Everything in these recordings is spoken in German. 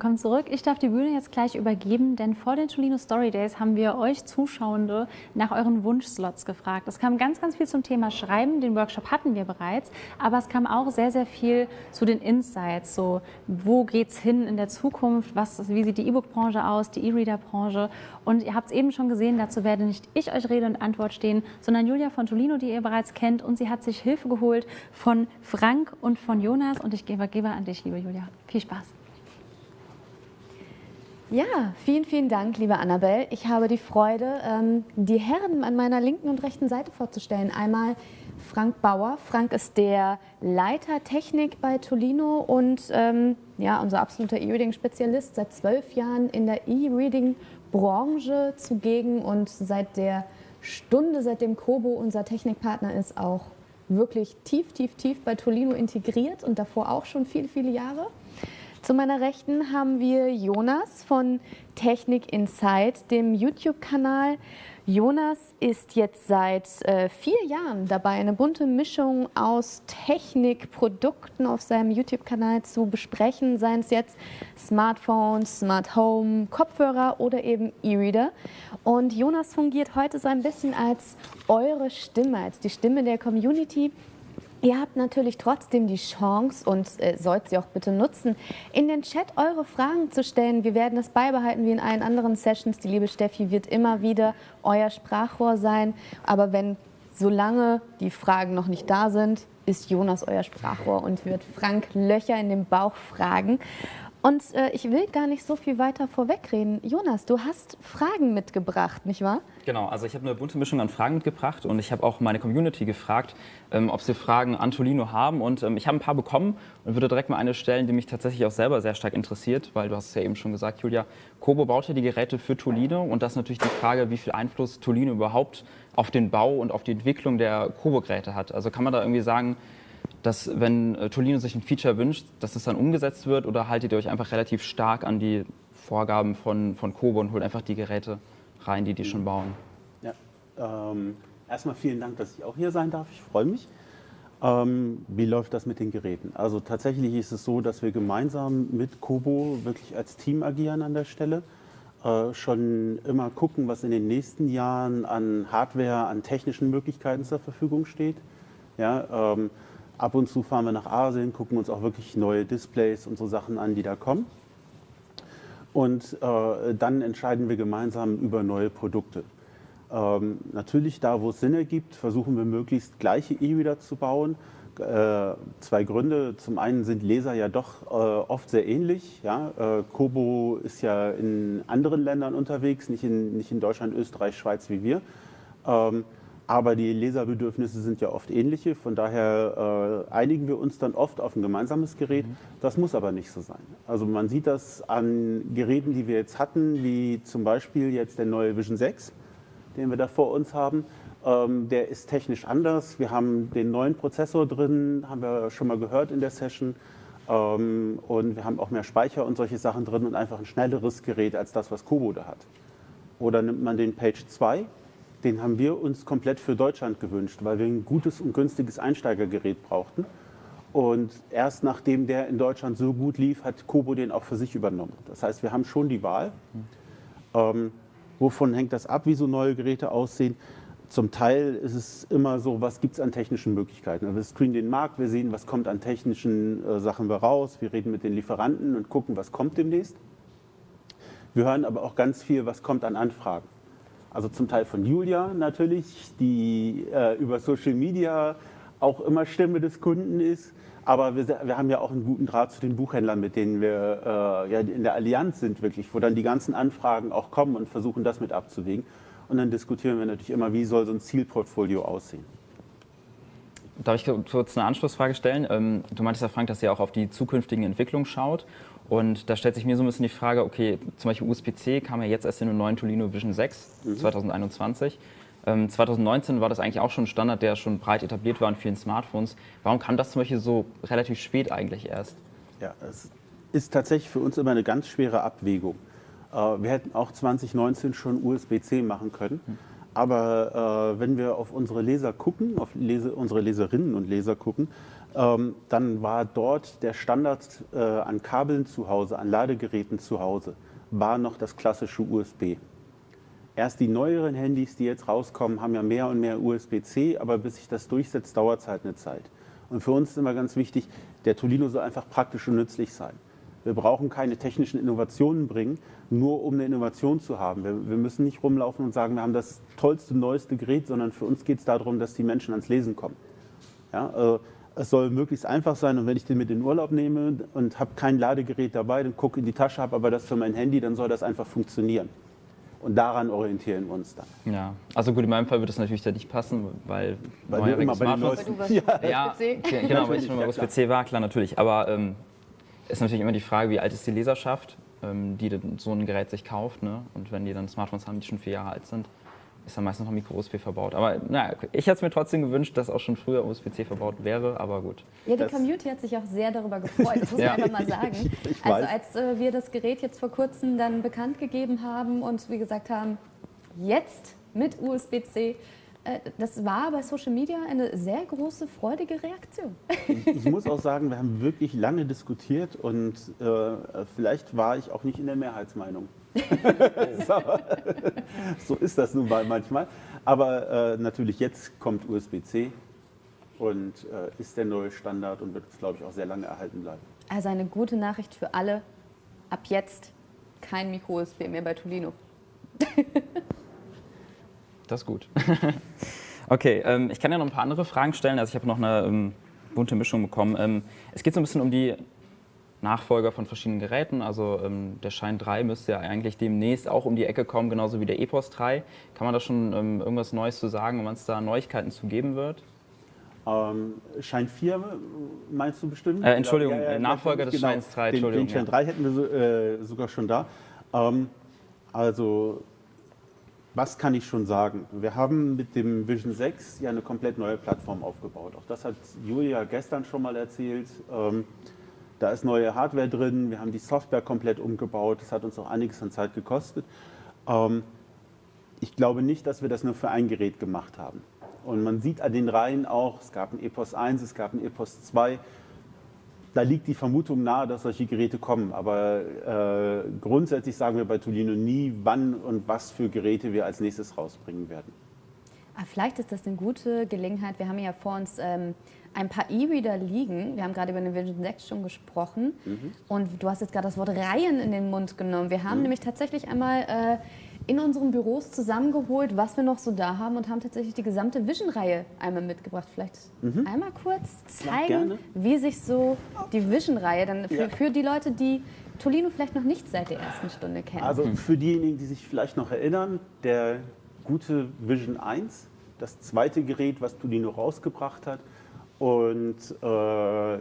Willkommen zurück. Ich darf die Bühne jetzt gleich übergeben, denn vor den Tolino Story Days haben wir euch Zuschauende nach euren Wunschslots gefragt. Es kam ganz, ganz viel zum Thema Schreiben, den Workshop hatten wir bereits, aber es kam auch sehr, sehr viel zu den Insights, so wo geht's hin in der Zukunft, was, wie sieht die E-Book-Branche aus, die E-Reader-Branche und ihr habt es eben schon gesehen, dazu werde nicht ich euch Rede und Antwort stehen, sondern Julia von Tolino, die ihr bereits kennt und sie hat sich Hilfe geholt von Frank und von Jonas und ich gebe, gebe an dich, liebe Julia. Viel Spaß. Ja, vielen, vielen Dank, liebe Annabelle. Ich habe die Freude, ähm, die Herren an meiner linken und rechten Seite vorzustellen. Einmal Frank Bauer. Frank ist der Leiter Technik bei Tolino und ähm, ja, unser absoluter E-Reading-Spezialist, seit zwölf Jahren in der E-Reading-Branche zugegen und seit der Stunde, seitdem Kobo unser Technikpartner ist, auch wirklich tief, tief, tief bei Tolino integriert und davor auch schon viele, viele Jahre. Zu meiner Rechten haben wir Jonas von Technik Insight, dem YouTube-Kanal. Jonas ist jetzt seit äh, vier Jahren dabei, eine bunte Mischung aus Technikprodukten auf seinem YouTube-Kanal zu besprechen, seien es jetzt Smartphones, Smart Home, Kopfhörer oder eben E-Reader. Und Jonas fungiert heute so ein bisschen als eure Stimme, als die Stimme der Community, Ihr habt natürlich trotzdem die Chance und äh, sollt sie auch bitte nutzen, in den Chat eure Fragen zu stellen. Wir werden das beibehalten wie in allen anderen Sessions. Die liebe Steffi wird immer wieder euer Sprachrohr sein. Aber wenn solange die Fragen noch nicht da sind, ist Jonas euer Sprachrohr und wird Frank Löcher in den Bauch fragen. Und äh, ich will gar nicht so viel weiter vorwegreden. Jonas, du hast Fragen mitgebracht, nicht wahr? Genau, also ich habe eine bunte Mischung an Fragen mitgebracht und ich habe auch meine Community gefragt, ähm, ob sie Fragen an Tolino haben. Und ähm, ich habe ein paar bekommen und würde direkt mal eine stellen, die mich tatsächlich auch selber sehr stark interessiert, weil du hast es ja eben schon gesagt, Julia, Kobo baut ja die Geräte für Tolino und das ist natürlich die Frage, wie viel Einfluss Tolino überhaupt auf den Bau und auf die Entwicklung der Kobo-Geräte hat. Also kann man da irgendwie sagen, dass wenn äh, Tolino sich ein Feature wünscht, dass es dann umgesetzt wird oder haltet ihr euch einfach relativ stark an die Vorgaben von, von Kobo und holt einfach die Geräte rein, die die schon bauen? Ja, ähm, erstmal vielen Dank, dass ich auch hier sein darf. Ich freue mich. Ähm, wie läuft das mit den Geräten? Also tatsächlich ist es so, dass wir gemeinsam mit Kobo wirklich als Team agieren an der Stelle. Äh, schon immer gucken, was in den nächsten Jahren an Hardware, an technischen Möglichkeiten zur Verfügung steht. Ja, ähm, Ab und zu fahren wir nach Asien, gucken uns auch wirklich neue Displays und so Sachen an, die da kommen. Und äh, dann entscheiden wir gemeinsam über neue Produkte. Ähm, natürlich, da wo es Sinn ergibt, versuchen wir möglichst gleiche E-Reader zu bauen. Äh, zwei Gründe. Zum einen sind Leser ja doch äh, oft sehr ähnlich. Ja? Äh, Kobo ist ja in anderen Ländern unterwegs, nicht in, nicht in Deutschland, Österreich, Schweiz wie wir. Ähm, aber die Leserbedürfnisse sind ja oft ähnliche, von daher äh, einigen wir uns dann oft auf ein gemeinsames Gerät. Mhm. Das muss aber nicht so sein. Also man sieht das an Geräten, die wir jetzt hatten, wie zum Beispiel jetzt der neue Vision 6, den wir da vor uns haben. Ähm, der ist technisch anders. Wir haben den neuen Prozessor drin, haben wir schon mal gehört in der Session. Ähm, und wir haben auch mehr Speicher und solche Sachen drin und einfach ein schnelleres Gerät als das, was Kobo da hat. Oder nimmt man den Page 2, den haben wir uns komplett für Deutschland gewünscht, weil wir ein gutes und günstiges Einsteigergerät brauchten. Und erst nachdem der in Deutschland so gut lief, hat Kobo den auch für sich übernommen. Das heißt, wir haben schon die Wahl. Ähm, wovon hängt das ab, wie so neue Geräte aussehen? Zum Teil ist es immer so, was gibt es an technischen Möglichkeiten. Also wir screenen den Markt, wir sehen, was kommt an technischen äh, Sachen raus, wir reden mit den Lieferanten und gucken, was kommt demnächst. Wir hören aber auch ganz viel, was kommt an Anfragen also zum Teil von Julia natürlich, die äh, über Social Media auch immer Stimme des Kunden ist. Aber wir, wir, haben ja auch einen guten Draht zu den Buchhändlern, mit denen wir äh, ja, in der Allianz sind, wirklich, wo dann die ganzen Anfragen auch kommen und versuchen, das mit abzuwägen. Und dann diskutieren wir natürlich immer, wie soll so ein Zielportfolio aussehen. Darf ich kurz eine Anschlussfrage stellen? Ähm, du meintest ja, Frank, dass ihr auch auf die zukünftigen Entwicklungen schaut. Und da stellt sich mir so ein bisschen die Frage, okay, zum Beispiel USB-C kam ja jetzt erst in den neuen Tolino Vision 6 mhm. 2021. Ähm, 2019 war das eigentlich auch schon ein Standard, der schon breit etabliert war in vielen Smartphones. Warum kam das zum Beispiel so relativ spät eigentlich erst? Ja, es ist tatsächlich für uns immer eine ganz schwere Abwägung. Äh, wir hätten auch 2019 schon USB-C machen können. Mhm. Aber äh, wenn wir auf unsere Leser gucken, auf Lese, unsere Leserinnen und Leser gucken, ähm, dann war dort der Standard äh, an Kabeln zu Hause, an Ladegeräten zu Hause, war noch das klassische USB. Erst die neueren Handys, die jetzt rauskommen, haben ja mehr und mehr USB-C, aber bis sich das durchsetzt, dauert es halt eine Zeit. Und für uns ist immer ganz wichtig, der Tolino soll einfach praktisch und nützlich sein. Wir brauchen keine technischen Innovationen bringen, nur um eine Innovation zu haben. Wir, wir, müssen nicht rumlaufen und sagen, wir haben das tollste, neueste Gerät, sondern für uns geht es darum, dass die Menschen ans Lesen kommen. Ja, äh, es soll möglichst einfach sein und wenn ich den mit in den Urlaub nehme und habe kein Ladegerät dabei, dann gucke in die Tasche, habe aber das für mein Handy, dann soll das einfach funktionieren. Und daran orientieren wir uns dann. Ja, also gut, in meinem Fall wird es natürlich da nicht passen, weil, weil du immer bei den du ja. ja, genau, weil ich schon mal USB-C war, klar, natürlich. Aber ähm, ist natürlich immer die Frage, wie alt ist die Leserschaft, ähm, die so ein Gerät sich kauft. Ne? Und wenn die dann Smartphones haben, die schon vier Jahre alt sind, ist da meistens noch Micro-USB verbaut. Aber naja, ich hätte es mir trotzdem gewünscht, dass auch schon früher USB-C verbaut wäre, aber gut. Ja, die das Community hat sich auch sehr darüber gefreut, das muss ja. man einfach mal sagen. Also als äh, wir das Gerät jetzt vor kurzem dann bekannt gegeben haben und wie gesagt haben, jetzt mit USB-C, äh, das war bei Social Media eine sehr große, freudige Reaktion. Ich, ich muss auch sagen, wir haben wirklich lange diskutiert und äh, vielleicht war ich auch nicht in der Mehrheitsmeinung. So, so, ist das nun mal manchmal. Aber äh, natürlich jetzt kommt USB-C und äh, ist der neue Standard und wird, glaube ich, auch sehr lange erhalten bleiben. Also eine gute Nachricht für alle. Ab jetzt kein Micro-USB mehr bei Tolino. Das ist gut. okay, ähm, ich kann ja noch ein paar andere Fragen stellen. Also ich habe noch eine ähm, bunte Mischung bekommen. Ähm, es geht so ein bisschen um die Nachfolger von verschiedenen Geräten. Also ähm, der Shine 3 müsste ja eigentlich demnächst auch um die Ecke kommen, genauso wie der EPOS 3. Kann man da schon ähm, irgendwas Neues zu sagen, wenn es da Neuigkeiten zu geben wird? Ähm, Shine 4 meinst du bestimmt? Äh, Entschuldigung, ja, ja, Nachfolger des genau. Shine 3. Entschuldigung, den, den Shine 3 hätten wir so, äh, sogar schon da. Ähm, also was kann ich schon sagen? Wir haben mit dem Vision 6 ja eine komplett neue Plattform aufgebaut. Auch das hat Julia gestern schon mal erzählt. Da ist neue Hardware drin, wir haben die Software komplett umgebaut. Das hat uns auch einiges an Zeit gekostet. Ähm, ich glaube nicht, dass wir das nur für ein Gerät gemacht haben. Und man sieht an den Reihen auch, es gab ein EPOS 1, es gab ein EPOS 2 da liegt die Vermutung nahe, dass solche Geräte kommen. Aber äh, grundsätzlich sagen wir bei Tolino nie, wann und was für Geräte wir als nächstes rausbringen werden. Ah, vielleicht ist das eine gute Gelegenheit. Wir haben ja vor uns ähm, ein paar E-Reader liegen. Wir haben gerade über den Vision 6 schon gesprochen. Mhm. Und du hast jetzt gerade das Wort Reihen in den Mund genommen. Wir haben mhm. nämlich tatsächlich einmal äh, in unseren Büros zusammengeholt, was wir noch so da haben und haben tatsächlich die gesamte Vision-Reihe einmal mitgebracht. Vielleicht mhm. einmal kurz zeigen, wie sich so die Vision-Reihe dann für, ja. für die Leute, die Tolino vielleicht noch nicht seit der ersten Stunde kennen. Also für diejenigen, die sich vielleicht noch erinnern, der gute Vision 1, das zweite Gerät, was Tolino rausgebracht hat. Und äh,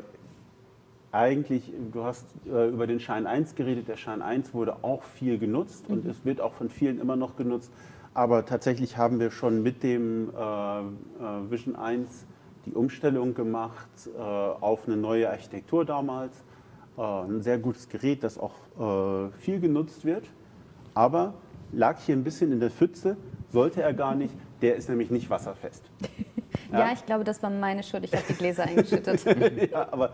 eigentlich, du hast äh, über den Schein 1 geredet, der Schein 1 wurde auch viel genutzt mhm. und es wird auch von vielen immer noch genutzt. Aber tatsächlich haben wir schon mit dem äh, äh Vision 1 die Umstellung gemacht äh, auf eine neue Architektur damals. Äh, ein sehr gutes Gerät, das auch viel genutzt wird. Aber lag hier ein bisschen in der Pfütze, sollte er gar nicht. Der ist nämlich nicht wasserfest. ja, ja ich glaube, das war meine Schuld. Ich habe die Gläser eingeschüttet. ja, aber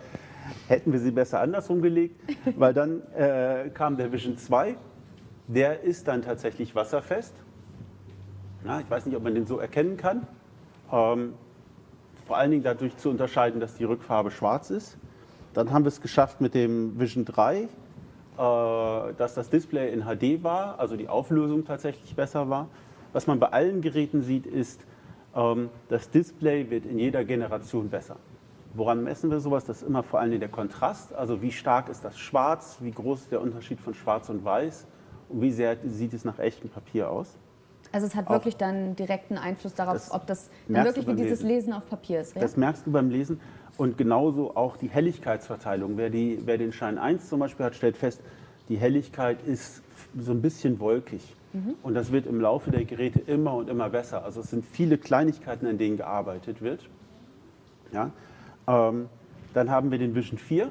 hätten wir sie besser andersrum gelegt, weil dann äh, kam der Vision 2, der ist dann tatsächlich wasserfest. Ja, ich weiß nicht, ob man den so erkennen kann. Ähm, vor allen Dingen dadurch zu unterscheiden, dass die Rückfarbe schwarz ist. Dann haben wir es geschafft mit dem Vision 3, äh, dass das Display in HD war, also die Auflösung tatsächlich besser war. Was man bei allen Geräten sieht, ist, ähm, das Display wird in jeder Generation besser. Woran messen wir sowas? Das ist immer vor allem der Kontrast. Also wie stark ist das Schwarz, wie groß ist der Unterschied von Schwarz und Weiß und wie sehr sieht es nach echtem Papier aus. Also es hat wirklich dann direkten Einfluss darauf, das ob das wirklich wie dieses Lesen. Lesen. auf Papier ist. Ja? Das merkst du beim Lesen und genauso auch die Helligkeitsverteilung. Wer, die, wer den Schein 1 zum Beispiel hat, stellt fest, die Helligkeit ist so ein bisschen wolkig. Mhm. Und das wird im Laufe der Geräte immer und immer besser. Also es sind viele Kleinigkeiten, an denen gearbeitet wird. Ja? Ähm, dann haben wir den Vision 4.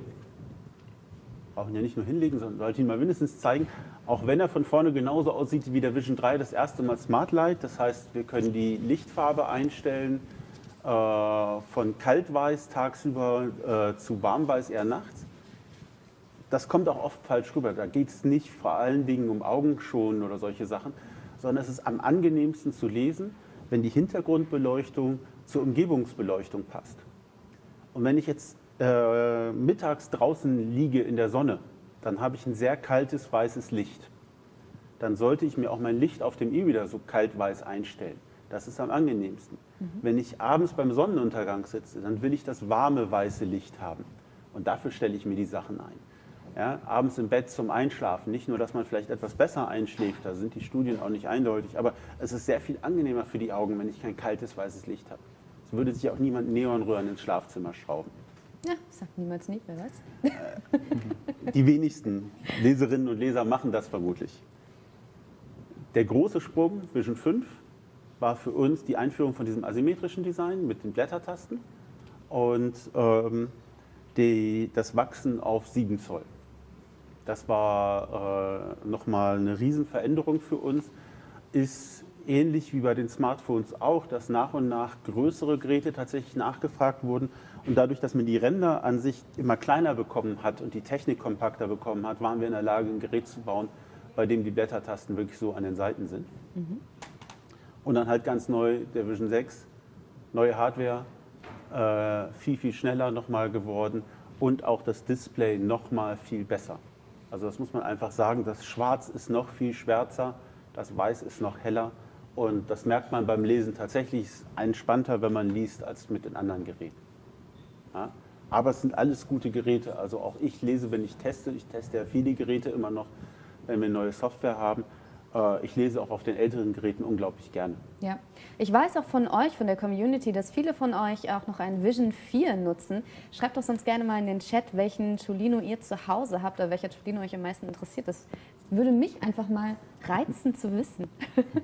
brauchen ja nicht nur hinlegen, sondern sollte ihn mal mindestens zeigen, auch wenn er von vorne genauso aussieht wie der Vision 3 das erste Mal Smart Light. Das heißt, wir können die Lichtfarbe einstellen äh, von kaltweiß tagsüber äh, zu warmweiß eher nachts. Das kommt auch oft falsch rüber. Da geht es nicht vor allen Dingen um Augenschonen oder solche Sachen, sondern es ist am angenehmsten zu lesen, wenn die Hintergrundbeleuchtung zur Umgebungsbeleuchtung passt. Und wenn ich jetzt äh, mittags draußen liege in der Sonne, dann habe ich ein sehr kaltes weißes Licht. Dann sollte ich mir auch mein Licht auf dem E-Reader so kalt-weiß einstellen. Das ist am angenehmsten. Mhm. Wenn ich abends beim Sonnenuntergang sitze, dann will ich das warme weiße Licht haben. Und dafür stelle ich mir die Sachen ein. Ja, abends im Bett zum Einschlafen. Nicht nur, dass man vielleicht etwas besser einschläft, da sind die Studien auch nicht eindeutig, aber es ist sehr viel angenehmer für die Augen, wenn ich kein kaltes weißes Licht habe. Es würde sich auch niemand Neonröhren ins Schlafzimmer schrauben. Ja, sagt niemals nie, wer weiß. Äh, die wenigsten Leserinnen und Leser machen das vermutlich. Der große Sprung Vision 5 war für uns die Einführung von diesem asymmetrischen Design mit den Blättertasten und ähm, die, das Wachsen auf 7 Zoll. Das war äh, nochmal eine Riesenveränderung für uns. Ist ähnlich wie bei den Smartphones auch, dass nach und nach größere Geräte tatsächlich nachgefragt wurden. Und dadurch, dass man die Ränder an sich immer kleiner bekommen hat und die Technik kompakter bekommen hat, waren wir in der Lage, ein Gerät zu bauen, bei dem die Blättertasten wirklich so an den Seiten sind. Mhm. Und dann halt ganz neu der Vision 6, neue Hardware, äh, viel, viel schneller nochmal geworden und auch das Display nochmal viel besser. Also das muss man einfach sagen, das Schwarz ist noch viel schwärzer, das Weiß ist noch heller und das merkt man beim Lesen tatsächlich entspannter, wenn man liest, als mit den anderen Geräten. Ja? Aber es sind alles gute Geräte. Also auch ich lese, wenn ich teste. Ich teste ja viele Geräte immer noch, wenn wir neue Software haben. Äh, ich lese auch auf den älteren Geräten unglaublich gerne. Ja, ich weiß auch von euch, von der Community, dass viele von euch auch noch ein Vision 4 nutzen. Schreibt doch sonst gerne mal in den Chat, welchen Tolino ihr zu Hause habt oder welcher Tolino euch am meisten interessiert. Das würde mich einfach mal reizen zu wissen.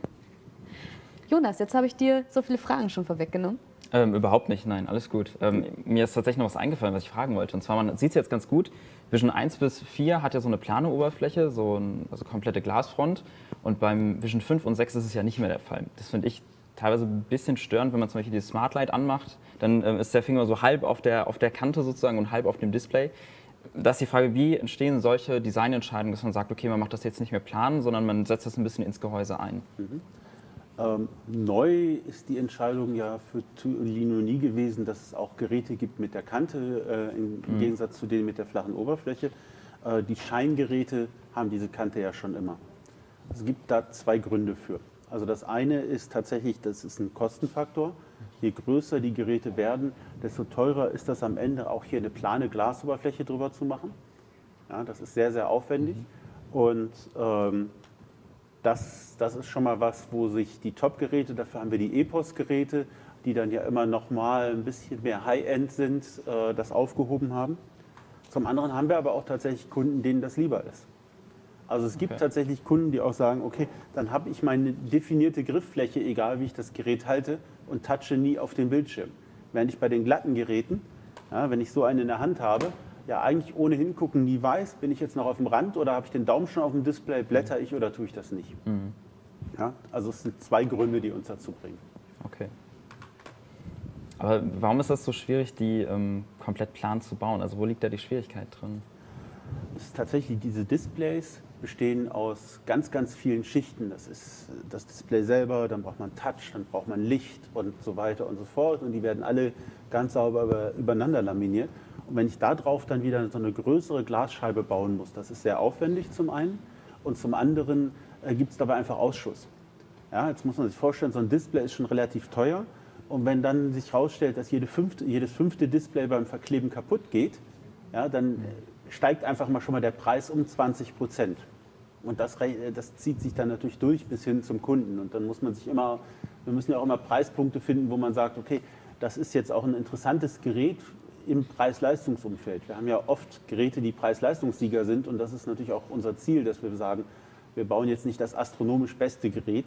Jonas, jetzt habe ich dir so viele Fragen schon vorweggenommen. Ähm, überhaupt nicht, nein, alles gut. Ähm, mir ist tatsächlich noch was eingefallen, was ich fragen wollte. Und zwar, man sieht es jetzt ganz gut, Vision 1 bis 4 hat ja so eine plane Oberfläche, so eine also komplette Glasfront. Und beim Vision 5 und 6 ist es ja nicht mehr der Fall. Das finde ich teilweise ein bisschen störend, wenn man zum Beispiel die Smart Light anmacht. Dann ähm, ist der Finger so halb auf der, auf der Kante sozusagen und halb auf dem Display. Da ist die Frage, wie entstehen solche Designentscheidungen, dass man sagt, okay, man macht das jetzt nicht mehr planen, sondern man setzt das ein bisschen ins Gehäuse ein. Mhm. Ähm, neu ist die Entscheidung ja für Tolino nie gewesen, dass es auch Geräte gibt mit der Kante, äh, im mhm. Gegensatz zu denen mit der flachen Oberfläche. Äh, die Scheingeräte haben diese Kante ja schon immer. Es gibt da zwei Gründe für. Also das eine ist tatsächlich, das ist ein Kostenfaktor. Je größer die Geräte werden, desto teurer ist das am Ende auch hier eine plane Glasoberfläche drüber zu machen. Ja, das ist sehr, sehr aufwendig. Mhm. Und ähm, das, das ist schon mal was, wo sich die Top-Geräte, dafür haben wir die EPOS-Geräte, die dann ja immer noch mal ein bisschen mehr High-End sind, äh, das aufgehoben haben. Zum anderen haben wir aber auch tatsächlich Kunden, denen das lieber ist. Also es gibt okay. tatsächlich Kunden, die auch sagen, okay, dann habe ich meine definierte Grifffläche, egal wie ich das Gerät halte, und touche nie auf den Bildschirm. Während ich bei den glatten Geräten, ja, wenn ich so eine in der Hand habe, ja eigentlich ohne hingucken nie weiß, bin ich jetzt noch auf dem Rand oder habe ich den Daumen schon auf dem Display, blätter ich oder tue ich das nicht. Mhm. Ja, also es sind zwei Gründe, die uns dazu bringen. Okay. Aber warum ist das so schwierig, die ähm, komplett plan zu bauen? Also wo liegt da die Schwierigkeit drin? Es ist tatsächlich, diese Displays bestehen aus ganz, ganz vielen Schichten. Das ist das Display selber, dann braucht man Touch, dann braucht man Licht und so weiter und so fort. Und die werden alle ganz sauber übereinander laminiert. Und wenn ich da drauf dann wieder so eine größere Glasscheibe bauen muss, das ist sehr aufwendig zum einen und zum anderen äh, gibt es dabei einfach Ausschuss. Ja, jetzt muss man sich vorstellen, so ein Display ist schon relativ teuer und wenn dann sich herausstellt, dass jede fünfte, jedes fünfte Display beim Verkleben kaputt geht, ja, dann steigt einfach mal schon mal der Preis um 20 Prozent. Und das, das, zieht sich dann natürlich durch bis hin zum Kunden. Und dann muss man sich immer, wir müssen ja auch immer Preispunkte finden, wo man sagt, okay, das ist jetzt auch ein interessantes Gerät im Preis-Leistungsumfeld. Wir haben ja oft Geräte, die Preis-Leistungssieger sind und das ist natürlich auch unser Ziel, dass wir sagen, wir bauen jetzt nicht das astronomisch beste Gerät.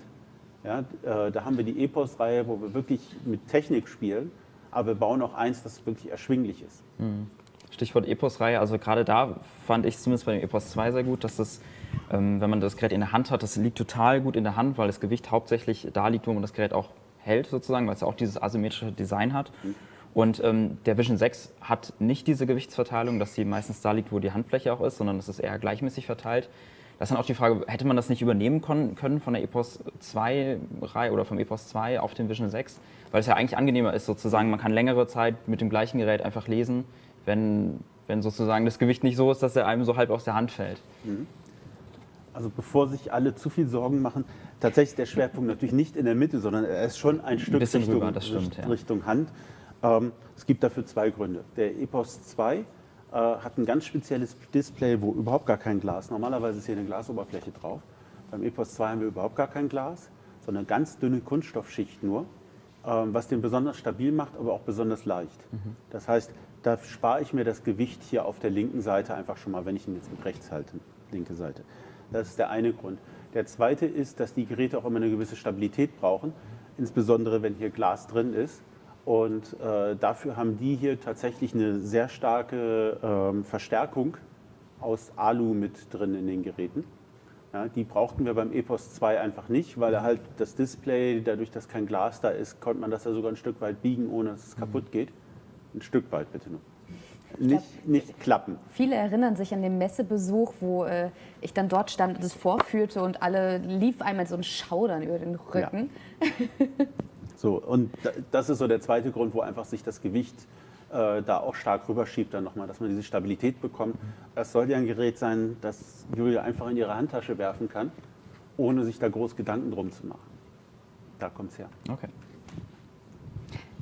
Ja, äh, da haben wir die Epos-Reihe, wo wir wirklich mit Technik spielen, aber wir bauen auch eins, das wirklich erschwinglich ist. Mhm. Stichwort Epos-Reihe. Also gerade da fand ich zumindest bei dem Epos 2 sehr gut, dass das, ähm, wenn man das Gerät in der Hand hat, das liegt total gut in der Hand, weil das Gewicht hauptsächlich da liegt, wo man das Gerät auch hält sozusagen, weil es ja auch dieses asymmetrische Design hat. Und ähm, der Vision 6 hat nicht diese Gewichtsverteilung, dass sie meistens da liegt, wo die Handfläche auch ist, sondern es ist eher gleichmäßig verteilt. Das ist dann auch die Frage, hätte man das nicht übernehmen können von der EPOS 2 Reihe oder vom EPOS 2 auf den Vision 6? Weil es ja eigentlich angenehmer ist, sozusagen, man kann längere Zeit mit dem gleichen Gerät einfach lesen, wenn, wenn sozusagen das Gewicht nicht so ist, dass er einem so halb aus der Hand fällt. Mhm. Also bevor sich alle zu viel Sorgen machen, tatsächlich der Schwerpunkt natürlich nicht in der Mitte, sondern er ist schon ein Stück ein Richtung, rüber, stimmt, Richtung ja. Hand. Ähm, es gibt dafür zwei Gründe. Der EPOS 2 äh, hat ein ganz spezielles Display, wo überhaupt gar kein Glas, normalerweise ist hier eine Glasoberfläche drauf. Beim EPOS 2 haben wir überhaupt gar kein Glas, sondern eine ganz dünne Kunststoffschicht nur, ähm, was den besonders stabil macht, aber auch besonders leicht. Mhm. Das heißt, da spare ich mir das Gewicht hier auf der linken Seite einfach schon mal, wenn ich ihn jetzt mit rechts halte, linke Seite. Das ist der eine Grund. Der zweite ist, dass die Geräte auch immer eine gewisse Stabilität brauchen, insbesondere wenn hier Glas drin ist. Und äh, dafür haben die hier tatsächlich eine sehr starke ähm, Verstärkung aus Alu mit drin in den Geräten. Ja, die brauchten wir beim EPOS 2 einfach nicht, weil halt das Display, dadurch, dass kein Glas da ist, konnte man das ja sogar ein Stück weit biegen, ohne dass es kaputt geht. Ein Stück weit bitte nur. Nicht, nicht, klappen. Viele erinnern sich an den Messebesuch, wo äh, ich dann dort stand und es vorführte und alle lief einmal so ein Schaudern über den Rücken. Ja. So, und das ist so der zweite Grund, wo einfach sich das Gewicht äh, da auch stark rüberschiebt, dann nochmal, dass man diese Stabilität bekommt. Das soll ja ein Gerät sein, das Julia einfach in ihre Handtasche werfen kann, ohne sich da groß Gedanken drum zu machen. Da kommt es her. Okay.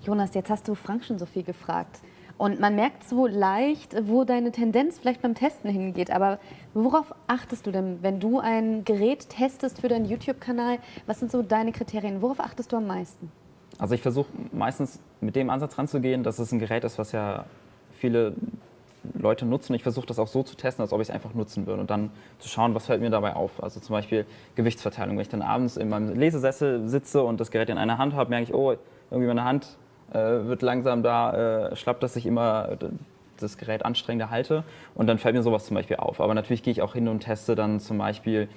Jonas, jetzt hast du Frank schon so viel gefragt. Und man merkt so leicht, wo deine Tendenz vielleicht beim Testen hingeht. Aber worauf achtest du denn, wenn du ein Gerät testest für deinen YouTube-Kanal? Was sind so deine Kriterien? Worauf achtest du am meisten? Also ich versuche meistens mit dem Ansatz ranzugehen, dass es ein Gerät ist, was ja viele Leute nutzen. Ich versuche das auch so zu testen, als ob ich es einfach nutzen würde und dann zu schauen, was fällt mir dabei auf. Also zum Beispiel Gewichtsverteilung. Wenn ich dann abends in meinem Lesesessel sitze und das Gerät in einer Hand habe, merke ich, oh, irgendwie meine Hand äh, wird langsam da äh, schlapp, dass ich immer das Gerät anstrengender halte und dann fällt mir sowas zum Beispiel auf. Aber natürlich gehe ich auch hin und teste dann zum Beispiel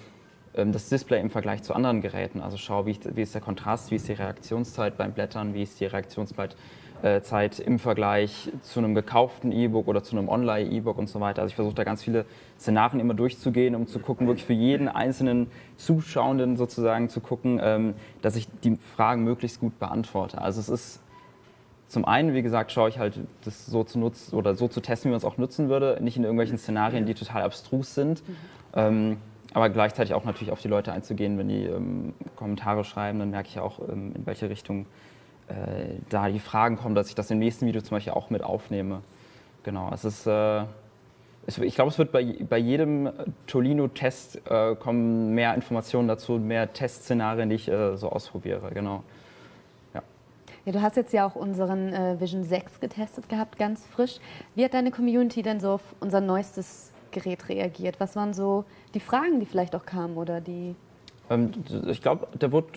das Display im Vergleich zu anderen Geräten. Also schaue, wie, wie ist der Kontrast, wie ist die Reaktionszeit beim Blättern, wie ist die Reaktionszeit äh, im Vergleich zu einem gekauften E-Book oder zu einem Online-E-Book und so weiter. Also ich versuche da ganz viele Szenarien immer durchzugehen, um zu gucken, wirklich für jeden einzelnen Zuschauenden sozusagen zu gucken, ähm, dass ich die Fragen möglichst gut beantworte. Also es ist zum einen, wie gesagt, schaue ich halt, das so zu nutzen oder so zu testen, wie man es auch nutzen würde, nicht in irgendwelchen Szenarien, die total abstrus sind. Mhm. Ähm, aber gleichzeitig auch natürlich auf die Leute einzugehen, wenn die ähm, Kommentare schreiben, dann merke ich auch, ähm, in welche Richtung äh, da die Fragen kommen, dass ich das im nächsten Video zum Beispiel auch mit aufnehme. Genau, es ist, äh, es, ich glaube, es wird bei, bei jedem Tolino-Test äh, kommen mehr Informationen dazu, mehr Testszenarien, die ich äh, so ausprobiere, genau. Ja. du hast jetzt ja auch unseren äh, Vision 6 getestet gehabt, ganz frisch. Wie hat deine Community denn so auf unser neuestes Gerät reagiert? Was waren so die Fragen, die vielleicht auch kamen oder die? Ähm, ich glaube, der wurde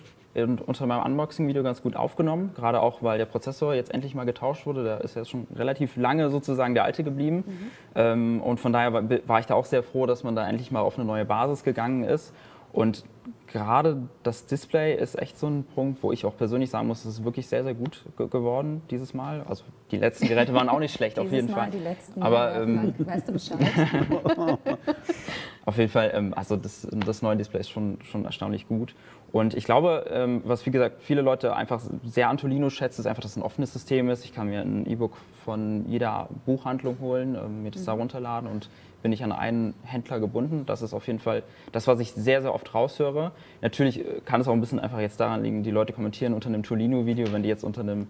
unter meinem Unboxing-Video ganz gut aufgenommen, gerade auch, weil der Prozessor jetzt endlich mal getauscht wurde. Der ist jetzt schon relativ lange sozusagen der alte geblieben. Mhm. Ähm, und von daher war ich da auch sehr froh, dass man da endlich mal auf eine neue Basis gegangen ist. Und gerade das Display ist echt so ein Punkt, wo ich auch persönlich sagen muss, es ist wirklich sehr, sehr gut ge geworden dieses Mal. Also die letzten Geräte waren auch nicht schlecht, auf jeden Mal Fall. Die letzten Aber ähm, weißt du Bescheid? auf jeden Fall, ähm, also das, das neue Display ist schon, schon erstaunlich gut. Und ich glaube, ähm, was wie gesagt viele Leute einfach sehr an Tolino schätzen, ist einfach, dass es ein offenes System ist. Ich kann mir ein E-Book von jeder Buchhandlung holen, ähm, mir das mhm. da runterladen und bin ich an einen Händler gebunden. Das ist auf jeden Fall das, was ich sehr, sehr oft raushöre. Natürlich äh, kann es auch ein bisschen einfach jetzt daran liegen, die Leute kommentieren unter einem Tolino-Video, wenn die jetzt unter einem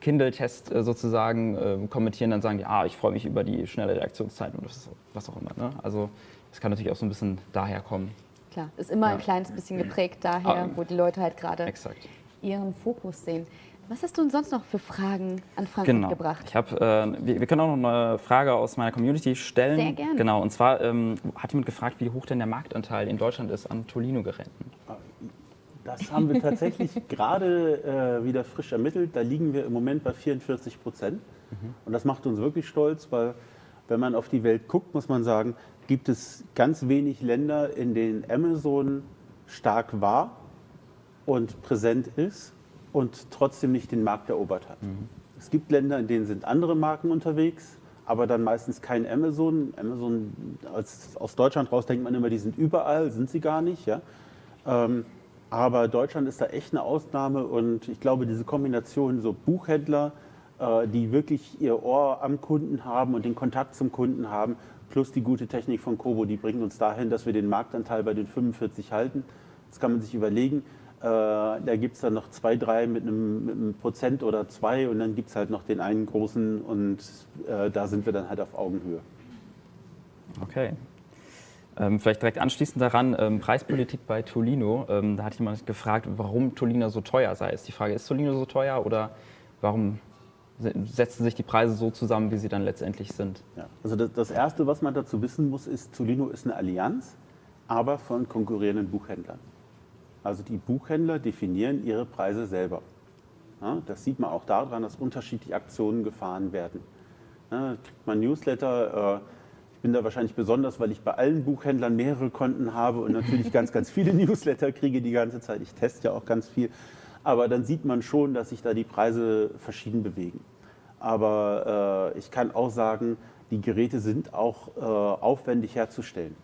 Kindle-Test äh, sozusagen äh, kommentieren, dann sagen die, ah, ich freue mich über die schnelle Reaktionszeit und was auch immer. Ne? Also das kann natürlich auch so ein bisschen daher kommen. Klar, ist immer ja. ein kleines bisschen geprägt daher, ah, wo die Leute halt gerade ihren Fokus sehen. Was hast du denn sonst noch für Fragen an Frank genau. mitgebracht? Ich hab, äh, wir, wir, können auch noch eine Frage aus meiner Community stellen. Sehr gerne. Genau, und zwar ähm, hat jemand gefragt, wie hoch denn der Marktanteil in Deutschland ist an Tolino-Geräten. Das haben wir tatsächlich gerade äh, wieder frisch ermittelt. Da liegen wir im Moment bei 44 Prozent. Mhm. Und das macht uns wirklich stolz, weil Wenn man auf die Welt guckt, muss man sagen, gibt es ganz wenig Länder, in denen Amazon stark war und präsent ist und trotzdem nicht den Markt erobert hat. Mhm. Es gibt Länder, in denen sind andere Marken unterwegs, aber dann meistens kein Amazon. Amazon als, aus Deutschland raus denkt man immer, die sind überall, sind sie gar nicht. Ja? Ähm, aber Deutschland ist da echt eine Ausnahme und ich glaube, diese Kombination so Buchhändler, äh, die wirklich ihr Ohr am Kunden haben und den Kontakt zum Kunden haben, plus die gute Technik von Kobo, die bringt uns dahin, dass wir den Marktanteil bei den 45 halten. Das kann man sich überlegen. Äh, da gibt es dann noch zwei, drei mit einem, mit einem, Prozent oder zwei und dann gibt es halt noch den einen großen und äh, da sind wir dann halt auf Augenhöhe. Okay. Ähm, vielleicht direkt anschließend daran, ähm, Preispolitik bei Tolino. Ähm, da hat jemand gefragt, warum Tolino so teuer sei. Ist die Frage, ist Tolino so teuer oder warum setzen sich die Preise so zusammen, wie sie dann letztendlich sind? Ja, also das, das, Erste, was man dazu wissen muss, ist, Tolino ist eine Allianz, aber von konkurrierenden Buchhändlern. Also die Buchhändler definieren ihre Preise selber. Ja, das sieht man auch daran, dass unterschiedliche Aktionen gefahren werden. Ja, kriegt man Newsletter, äh, ich bin da wahrscheinlich besonders, weil ich bei allen Buchhändlern mehrere Konten habe und natürlich ganz, ganz viele Newsletter kriege die ganze Zeit. Ich teste ja auch ganz viel. Aber dann sieht man schon, dass sich da die Preise verschieden bewegen. Aber äh, ich kann auch sagen, die Geräte sind auch äh, aufwendig herzustellen.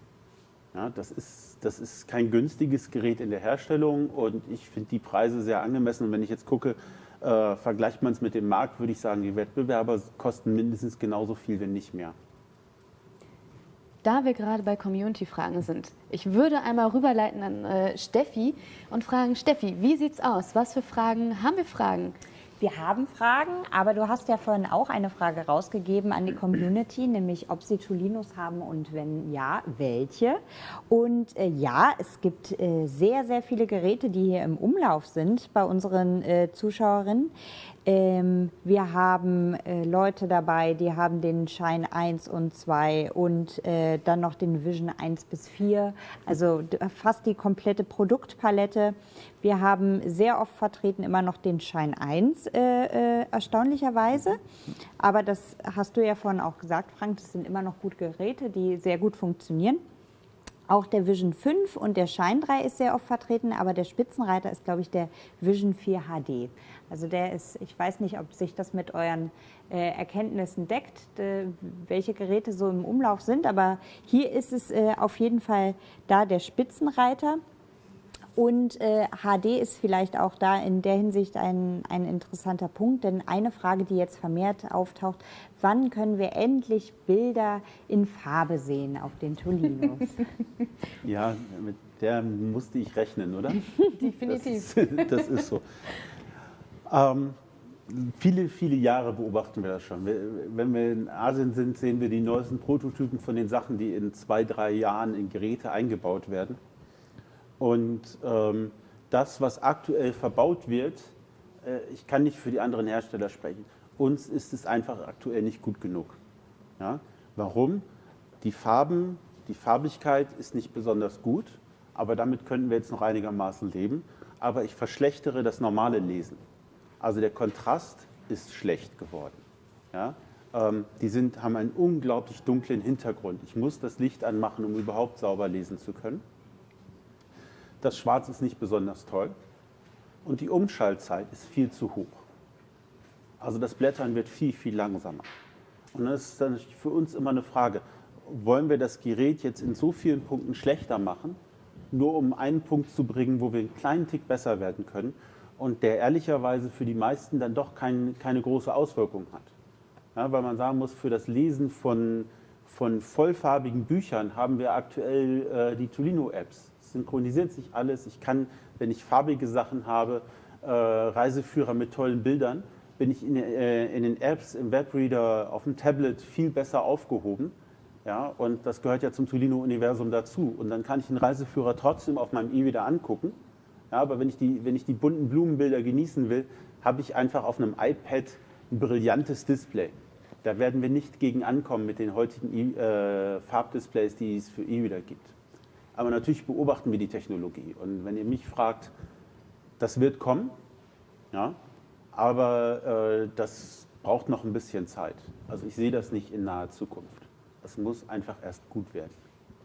Ja, das, ist, das ist kein günstiges Gerät in der Herstellung und ich finde die Preise sehr angemessen. Und wenn ich jetzt gucke, äh, vergleicht man es mit dem Markt, würde ich sagen, die Wettbewerber kosten mindestens genauso viel, wenn nicht mehr. Da wir gerade bei Community-Fragen sind, ich würde einmal rüberleiten an äh, Steffi und fragen, Steffi, wie sieht's aus? Was für Fragen haben wir Fragen? Wir haben Fragen, aber du hast ja vorhin auch eine Frage rausgegeben an die Community, nämlich ob sie Tolinos haben und wenn ja, welche. Und äh, ja, es gibt äh, sehr, sehr viele Geräte, die hier im Umlauf sind bei unseren äh, Zuschauerinnen. Ähm, wir haben äh, Leute dabei, die haben den Shine 1 und 2 und äh, dann noch den Vision 1 bis 4, also fast die komplette Produktpalette. Wir haben sehr oft vertreten immer noch den Shine 1, äh, äh, erstaunlicherweise. Aber das hast du ja vorhin auch gesagt, Frank, das sind immer noch gute Geräte, die sehr gut funktionieren. Auch der Vision 5 und der Shine 3 ist sehr oft vertreten, aber der Spitzenreiter ist, glaube ich, der Vision 4 HD. Also der ist, ich weiß nicht, ob sich das mit euren äh, Erkenntnissen deckt, de, welche Geräte so im Umlauf sind, aber hier ist es äh, auf jeden Fall da der Spitzenreiter. Und äh, HD ist vielleicht auch da in der Hinsicht ein, ein interessanter Punkt, denn eine Frage, die jetzt vermehrt auftaucht, wann können wir endlich Bilder in Farbe sehen auf den Tolinos? ja, mit der musste ich rechnen, oder? Definitiv. Das ist, das ist so. Ähm, viele, viele Jahre beobachten wir das schon. Wenn wir in Asien sind, sehen wir die neuesten Prototypen von den Sachen, die in zwei, drei Jahren in Geräte eingebaut werden. Und ähm, das, was aktuell verbaut wird, äh, ich kann nicht für die anderen Hersteller sprechen, uns ist es einfach aktuell nicht gut genug. Ja? Warum? Die Farben, die Farbigkeit ist nicht besonders gut, aber damit könnten wir jetzt noch einigermaßen leben. Aber ich verschlechtere das normale Lesen. Also der Kontrast ist schlecht geworden. Ja? Ähm, die sind, haben einen unglaublich dunklen Hintergrund. Ich muss das Licht anmachen, um überhaupt sauber lesen zu können. Das Schwarz ist nicht besonders toll und die Umschaltzeit ist viel zu hoch. Also das Blättern wird viel, viel langsamer. Und das ist dann für uns immer eine Frage, wollen wir das Gerät jetzt in so vielen Punkten schlechter machen, nur um einen Punkt zu bringen, wo wir einen kleinen Tick besser werden können und der ehrlicherweise für die meisten dann doch kein, keine große Auswirkung hat. Ja, weil man sagen muss, für das Lesen von, von vollfarbigen Büchern haben wir aktuell äh, die Tolino-Apps synchronisiert sich alles. Ich kann, wenn ich farbige Sachen habe, äh, Reiseführer mit tollen Bildern, bin ich in, äh, in, den Apps, im Webreader, auf dem Tablet viel besser aufgehoben. Ja, und das gehört ja zum Tolino-Universum dazu. Und dann kann ich den Reiseführer trotzdem auf meinem E-Reader angucken. Ja, aber wenn ich, die, wenn ich die bunten Blumenbilder genießen will, habe ich einfach auf einem iPad ein brillantes Display. Da werden wir nicht gegen ankommen mit den heutigen äh, Farbdisplays, die es für E-Reader gibt. Aber natürlich beobachten wir die Technologie. Und wenn ihr mich fragt, das wird kommen, ja, aber äh, das braucht noch ein bisschen Zeit. Also ich sehe das nicht in naher Zukunft. Es muss einfach erst gut werden.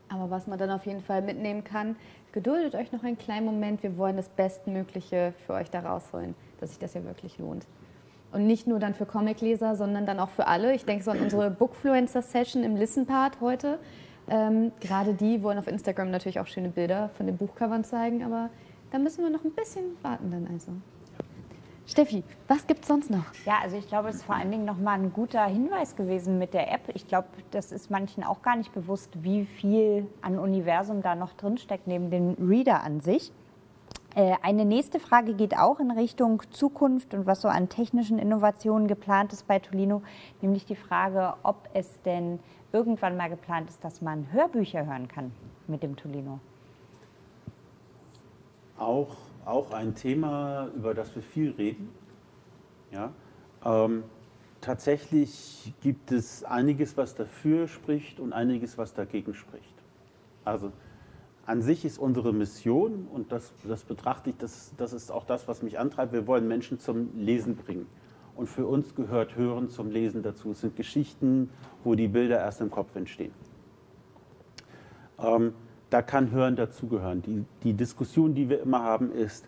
Aber was man dann auf jeden Fall mitnehmen kann, geduldet euch noch einen kleinen Moment. Wir wollen das Bestmögliche für euch da rausholen, dass sich das ja wirklich lohnt. Und nicht nur dann für Comicleser, sondern dann auch für alle. Ich denke so an unsere Bookfluencer-Session im Listen-Part heute. Ähm, gerade die wollen auf Instagram natürlich auch schöne Bilder von den Buchcovern zeigen, aber da müssen wir noch ein bisschen warten dann also. Steffi, was gibt es sonst noch? Ja, also ich glaube, es ist vor allen Dingen nochmal ein guter Hinweis gewesen mit der App. Ich glaube, das ist manchen auch gar nicht bewusst, wie viel an Universum da noch drinsteckt, neben dem Reader an sich. Äh, eine nächste Frage geht auch in Richtung Zukunft und was so an technischen Innovationen geplant ist bei Tolino, nämlich die Frage, ob es denn irgendwann mal geplant ist, dass man Hörbücher hören kann mit dem Tolino. Auch auch ein Thema, über das wir viel reden. Ja, ähm, tatsächlich gibt es einiges, was dafür spricht und einiges, was dagegen spricht. Also an sich ist unsere Mission, und das, das betrachte ich, das, das ist auch das, was mich antreibt, wir wollen Menschen zum Lesen bringen. Und für uns gehört Hören zum Lesen dazu. Es sind Geschichten, wo die Bilder erst im Kopf entstehen. Ähm, da kann Hören dazugehören. Die, die Diskussion, die wir immer haben, ist,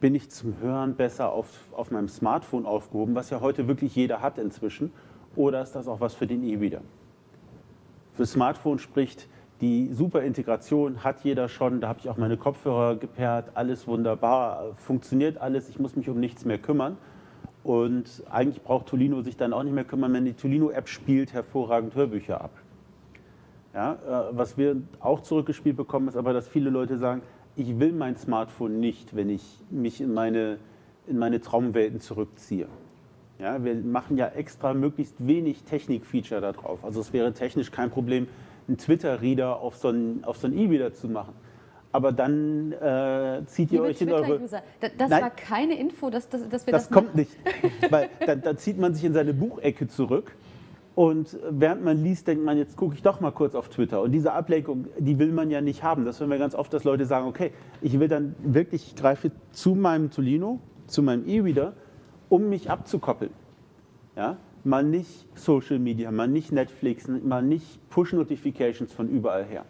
bin ich zum Hören besser auf, auf meinem Smartphone aufgehoben, was ja heute wirklich jeder hat inzwischen, oder ist das auch was für den E-Reader? Für Smartphone spricht die super Integration, hat jeder schon, da habe ich auch meine Kopfhörer gepaart, alles wunderbar, funktioniert alles, ich muss mich um nichts mehr kümmern. Und eigentlich braucht Tolino sich dann auch nicht mehr kümmern, wenn die Tolino-App spielt hervorragend Hörbücher ab. Ja, äh, was wir auch zurückgespielt bekommen, ist aber, dass viele Leute sagen, ich will mein Smartphone nicht, wenn ich mich in meine, in meine Traumwelten zurückziehe. Ja, wir machen ja extra möglichst wenig Technik-Feature da drauf. Also es wäre technisch kein Problem, einen Twitter-Reader auf so einen so E-Reader zu machen. Aber dann äh, zieht ihr Liebe euch in eure... Das, das war keine Info, dass, dass, dass wir das das kommt machen. nicht. Weil dann, dann zieht man sich in seine Buchecke zurück und während man liest, denkt man, jetzt gucke ich doch mal kurz auf Twitter. Und diese Ablenkung, die will man ja nicht haben. Das hören wir ganz oft, dass Leute sagen, okay, ich will dann wirklich, ich greife zu meinem Tolino, zu meinem E-Reader, um mich abzukoppeln. Ja? Mal nicht Social Media, mal nicht Netflix, mal nicht Push-Notifications von überall her.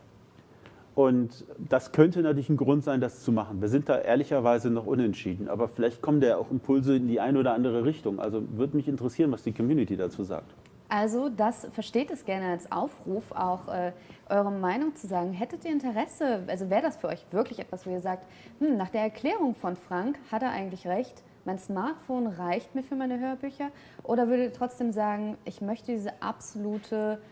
Und das könnte natürlich ein Grund sein, das zu machen. Wir sind da ehrlicherweise noch unentschieden, aber vielleicht kommen da ja auch Impulse in die eine oder andere Richtung. Also würde mich interessieren, was die Community dazu sagt. Also das versteht es gerne als Aufruf, auch äh, eure Meinung zu sagen. Hättet ihr Interesse, also wäre das für euch wirklich etwas, wo ihr sagt, hm, nach der Erklärung von Frank hat er eigentlich recht, mein Smartphone reicht mir für meine Hörbücher? Oder würdet ihr trotzdem sagen, ich möchte diese absolute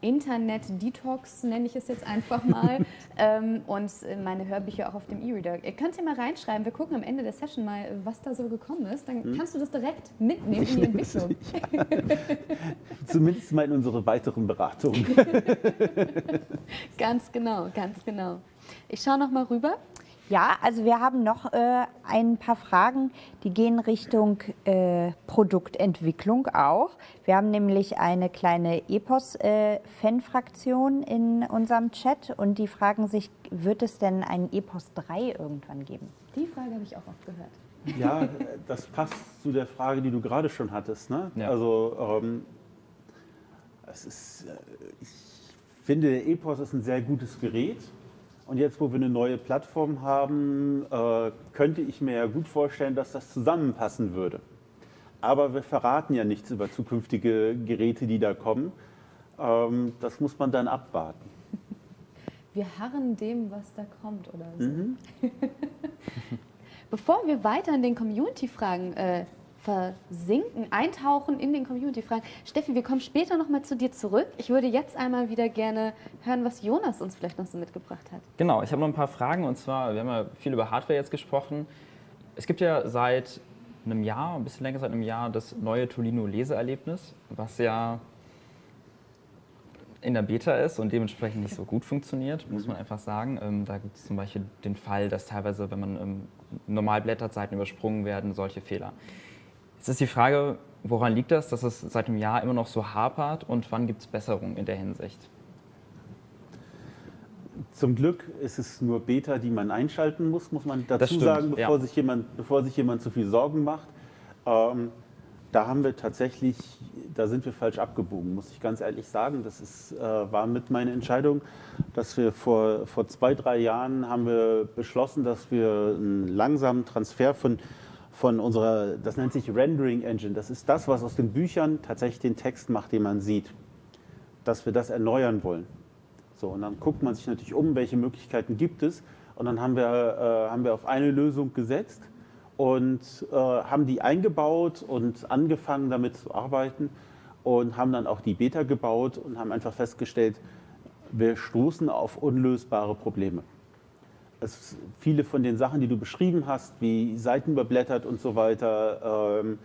Internet-Detox, nenne ich es jetzt einfach mal, ähm, und meine Hörbücher auch auf dem E-Reader. Ihr könnt ja mal reinschreiben, wir gucken am Ende der Session mal, was da so gekommen ist. Dann hm? kannst du das direkt mitnehmen in die Entwicklung. Zumindest mal in unsere weiteren Beratungen. ganz genau, ganz genau. Ich schaue noch mal rüber. Ja, also wir haben noch äh, ein paar Fragen, die gehen Richtung äh, Produktentwicklung auch. Wir haben nämlich eine kleine EPOS-Fan-Fraktion äh, in unserem Chat und die fragen sich, wird es denn einen EPOS 3 irgendwann geben? Die Frage habe ich auch oft gehört. Ja, das passt zu der Frage, die du gerade schon hattest. Ne? Ja. Also ähm, es ist, äh, ich finde, der EPOS ist ein sehr gutes Gerät. Und jetzt, wo wir eine neue Plattform haben, äh, könnte ich mir ja gut vorstellen, dass das zusammenpassen würde. Aber wir verraten ja nichts über zukünftige Geräte, die da kommen. Ähm, das muss man dann abwarten. Wir harren dem, was da kommt, oder so. Mhm. Bevor wir weiter in den Community-Fragen äh, versinken, eintauchen in den Community-Fragen. Steffi, wir kommen später nochmal zu dir zurück. Ich würde jetzt einmal wieder gerne hören, was Jonas uns vielleicht noch so mitgebracht hat. Genau, ich habe noch ein paar Fragen und zwar, wir haben ja viel über Hardware jetzt gesprochen. Es gibt ja seit einem Jahr, ein bisschen länger seit einem Jahr, das neue Tolino Leseerlebnis, was ja in der Beta ist und dementsprechend nicht so gut funktioniert, muss man einfach sagen. Ähm, da gibt es zum Beispiel den Fall, dass teilweise, wenn man ähm, normal blättert, Seiten übersprungen werden, solche Fehler. Jetzt ist die Frage, woran liegt das, dass es seit einem Jahr immer noch so hapert und wann gibt es Besserungen in der Hinsicht? Zum Glück ist es nur Beta, die man einschalten muss, muss man dazu sagen, bevor, ja. sich jemand, bevor sich jemand zu viel Sorgen macht. Ähm, da haben wir tatsächlich, da sind wir falsch abgebogen, muss ich ganz ehrlich sagen. Das ist, äh, war mit meiner Entscheidung, dass wir vor, vor zwei, drei Jahren haben wir beschlossen, dass wir einen langsamen Transfer von, von unserer, das nennt sich Rendering Engine, das ist das, was aus den Büchern tatsächlich den Text macht, den man sieht, dass wir das erneuern wollen. So, und dann guckt man sich natürlich um, welche Möglichkeiten gibt es. Und dann haben wir, äh, haben wir auf eine Lösung gesetzt und äh, haben die eingebaut und angefangen damit zu arbeiten und haben dann auch die Beta gebaut und haben einfach festgestellt, wir stoßen auf unlösbare Probleme. Es, viele von den Sachen, die du beschrieben hast, wie Seiten überblättert und so weiter, ähm,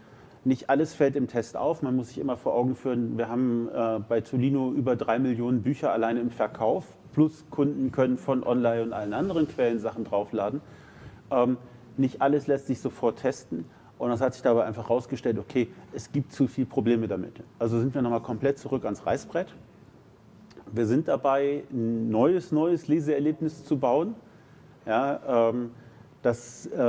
nicht alles fällt im Test auf. Man muss sich immer vor Augen führen, wir haben äh, bei Tolino über drei Millionen Bücher alleine im Verkauf, plus Kunden können von Online und allen anderen Quellen Sachen draufladen. Ähm, nicht alles lässt sich sofort testen. Und das hat sich dabei einfach herausgestellt, okay, es gibt zu viele Probleme damit. Also sind wir nochmal komplett zurück ans Reißbrett. Wir sind dabei, ein neues, neues Leseerlebnis zu bauen, ja, ähm, das, äh,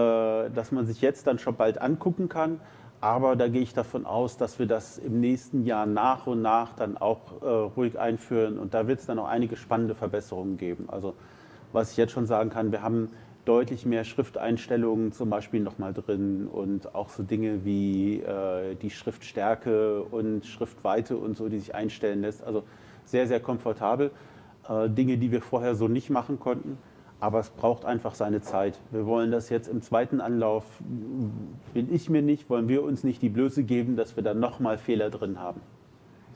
dass man sich jetzt dann schon bald angucken kann. Aber da gehe ich davon aus, dass wir das im nächsten Jahr nach und nach dann auch äh, ruhig einführen. Und da wird es dann auch einige spannende Verbesserungen geben. Also was ich jetzt schon sagen kann, wir haben deutlich mehr Schrifteinstellungen zum Beispiel nochmal drin und auch so Dinge wie äh, die Schriftstärke und Schriftweite und so, die sich einstellen lässt. Also sehr, sehr komfortabel. Äh, Dinge, die wir vorher so nicht machen konnten. Aber es braucht einfach seine Zeit. Wir wollen das jetzt im zweiten Anlauf, will ich mir nicht, wollen wir uns nicht die Blöße geben, dass wir da nochmal Fehler drin haben.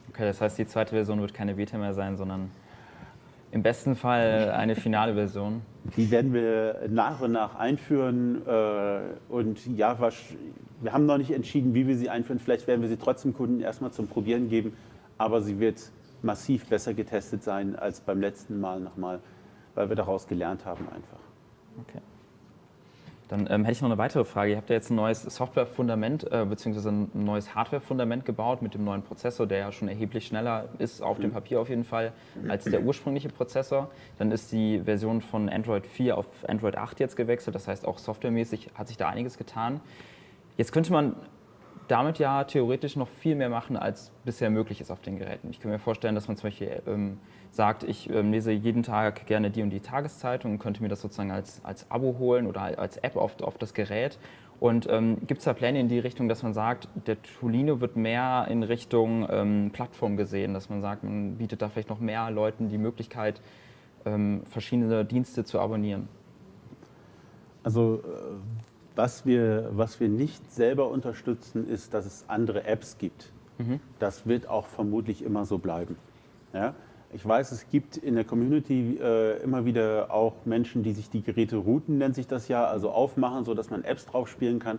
Okay, das heißt, die zweite Version wird keine Beta mehr sein, sondern im besten Fall eine finale Version. Die werden wir nach und nach einführen. Äh, und ja, wir haben noch nicht entschieden, wie wir sie einführen. Vielleicht werden wir sie trotzdem Kunden erstmal zum Probieren geben. Aber sie wird massiv besser getestet sein als beim letzten Mal nochmal, weil wir daraus gelernt haben einfach. Okay. Dann ähm, hätte ich noch eine weitere Frage. Ihr habt ja jetzt ein neues Software-Fundament äh, bzw. ein neues Hardware-Fundament gebaut mit dem neuen Prozessor, der ja schon erheblich schneller ist, auf dem Papier auf jeden Fall, als der ursprüngliche Prozessor. Dann ist die Version von Android 4 auf Android 8 jetzt gewechselt. Das heißt, auch softwaremäßig hat sich da einiges getan. Jetzt könnte man damit ja theoretisch noch viel mehr machen, als bisher möglich ist auf den Geräten. Ich kann mir vorstellen, dass man zum Beispiel ähm, sagt, ich ähm, lese jeden Tag gerne die und die Tageszeitung und könnte mir das sozusagen als, als Abo holen oder als App auf, auf das Gerät. Und ähm, gibt es da Pläne in die Richtung, dass man sagt, der Tolino wird mehr in Richtung ähm, Plattform gesehen, dass man sagt, man bietet da vielleicht noch mehr Leuten die Möglichkeit, ähm, verschiedene Dienste zu abonnieren? Also äh, was wir, was wir nicht selber unterstützen, ist, dass es andere Apps gibt. Mhm. Das wird auch vermutlich immer so bleiben. Ja? Ich weiß, es gibt in der Community äh, immer wieder auch Menschen, die sich die Geräte routen, nennt sich das ja, also aufmachen, sodass man Apps drauf spielen kann.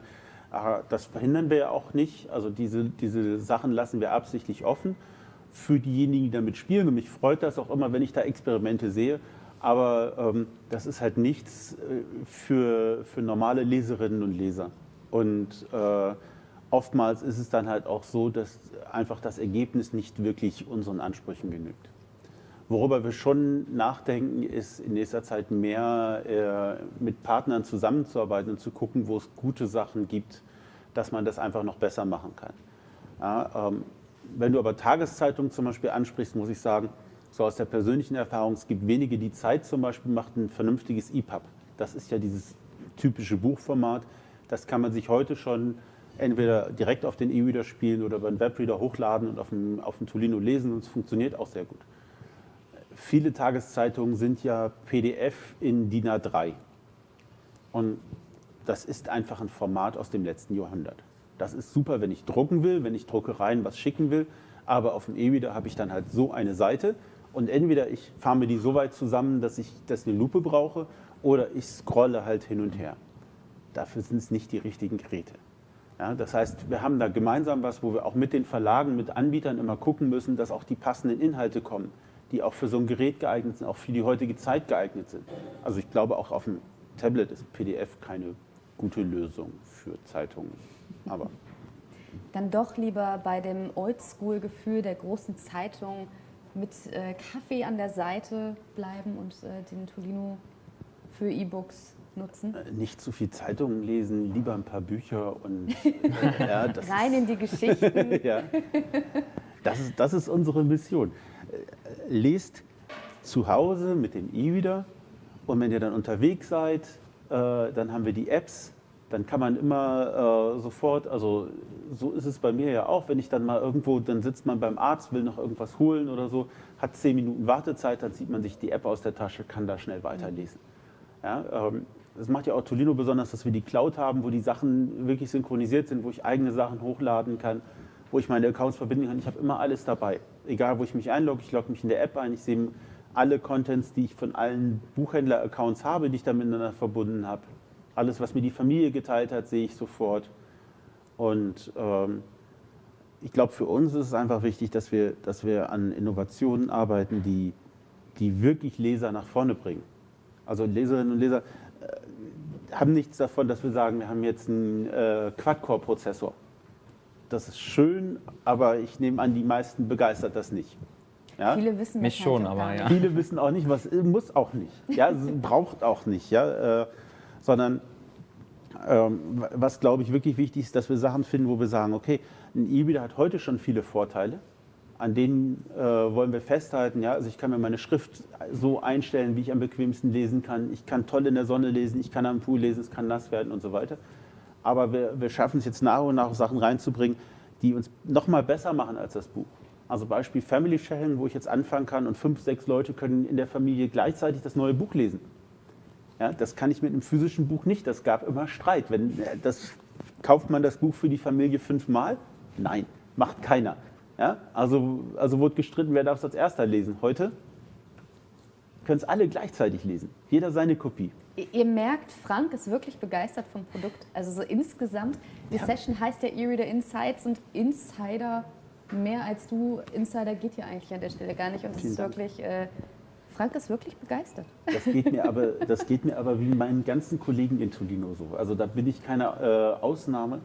Aber das verhindern wir ja auch nicht. Also diese, diese Sachen lassen wir absichtlich offen für diejenigen, die damit spielen. Und mich freut das auch immer, wenn ich da Experimente sehe. Aber ähm, das ist halt nichts äh, für, für normale Leserinnen und Leser. Und äh, oftmals ist es dann halt auch so, dass einfach das Ergebnis nicht wirklich unseren Ansprüchen genügt. Worüber wir schon nachdenken, ist in nächster Zeit mehr äh, mit Partnern zusammenzuarbeiten und zu gucken, wo es gute Sachen gibt, dass man das einfach noch besser machen kann. Ja, ähm, wenn du aber Tageszeitungen zum Beispiel ansprichst, muss ich sagen, so aus der persönlichen Erfahrung, es gibt wenige, die Zeit zum Beispiel macht ein vernünftiges EPUB. Das ist ja dieses typische Buchformat. Das kann man sich heute schon entweder direkt auf den E-Reader spielen oder über einen Webreader hochladen und auf dem, auf dem Tolino lesen und es funktioniert auch sehr gut viele Tageszeitungen sind ja PDF in DIN A3. Und das ist einfach ein Format aus dem letzten Jahrhundert. Das ist super, wenn ich drucken will, wenn ich Druckereien was schicken will. Aber auf dem E-Reader habe ich dann halt so eine Seite. Und entweder ich fahre mir die so weit zusammen, dass ich das eine Lupe brauche, oder ich scrolle halt hin und her. Dafür sind es nicht die richtigen Geräte. Ja, das heißt, wir haben da gemeinsam was, wo wir auch mit den Verlagen, mit Anbietern immer gucken müssen, dass auch die passenden Inhalte kommen die auch für so ein Gerät geeignet sind, auch für die heutige Zeit geeignet sind. Also ich glaube, auch auf dem Tablet ist PDF keine gute Lösung für Zeitungen. Aber dann doch lieber bei dem Oldschool-Gefühl der großen Zeitung mit äh, Kaffee an der Seite bleiben und äh, den Tolino für E-Books nutzen? Nicht zu viel Zeitungen lesen, lieber ein paar Bücher und ja, das Rein in die Geschichten. ja. das, ist, das ist unsere Mission. Lest zu Hause mit dem E-Reader und wenn ihr dann unterwegs seid, äh, dann haben wir die Apps, dann kann man immer äh, sofort, also so ist es bei mir ja auch, wenn ich dann mal irgendwo, dann sitzt man beim Arzt, will noch irgendwas holen oder so, hat zehn Minuten Wartezeit, dann zieht man sich die App aus der Tasche, kann da schnell weiterlesen. Ja, ähm, das macht ja auch Tolino besonders, dass wir die Cloud haben, wo die Sachen wirklich synchronisiert sind, wo ich eigene Sachen hochladen kann, wo ich meine Accounts verbinden kann. Ich habe immer alles dabei. Egal, wo ich mich einlogge, ich logge mich in der App ein, ich sehe alle Contents, die ich von allen Buchhändler-Accounts habe, die ich da miteinander verbunden habe. Alles, was mir die Familie geteilt hat, sehe ich sofort. Und ähm, ich glaube, für uns ist es einfach wichtig, dass wir, dass wir an Innovationen arbeiten, die, die wirklich Leser nach vorne bringen. Also Leserinnen und Leser äh, haben nichts davon, dass wir sagen, wir haben jetzt einen äh, Quad-Core-Prozessor. Das ist schön, aber ich nehme an, die meisten begeistert das nicht. Ja? Viele wissen Mich das schon, halt auch aber ja. nicht. Viele wissen auch nicht, was muss auch nicht. Ja, es braucht auch nicht. Ja, äh, sondern ähm, was glaube ich wirklich wichtig ist, dass wir Sachen finden, wo wir sagen, okay, ein E-Reader hat heute schon viele Vorteile, an denen äh, wollen wir festhalten. Ja? Also ich kann mir meine Schrift so einstellen, wie ich am bequemsten lesen kann. Ich kann toll in der Sonne lesen, ich kann am Pool lesen, es kann nass werden und so weiter. Aber wir, wir schaffen es jetzt nach und nach Sachen reinzubringen, die uns noch mal besser machen als das Buch. Also Beispiel Family Sharing, wo ich jetzt anfangen kann und fünf, sechs Leute können in der Familie gleichzeitig das neue Buch lesen. Ja, das kann ich mit einem physischen Buch nicht. Das gab immer Streit. Wenn, äh, das, kauft man das Buch für die Familie fünfmal? Nein, macht keiner. Ja, also, also wurde gestritten, wer darf es als erster lesen. Heute können es alle gleichzeitig lesen. Jeder seine Kopie. Ihr- merkt, Frank ist wirklich begeistert vom Produkt. Also so insgesamt, die Ja. Session heißt ja E-Reader Insights und Insider mehr als du. Insider geht hier eigentlich an der Stelle gar nicht. Und es ist wirklich, äh, Frank ist wirklich begeistert. Das geht mir aber, das geht mir aber wie meinen ganzen Kollegen in Tolino so. Also da bin ich keine äh, Ausnahme.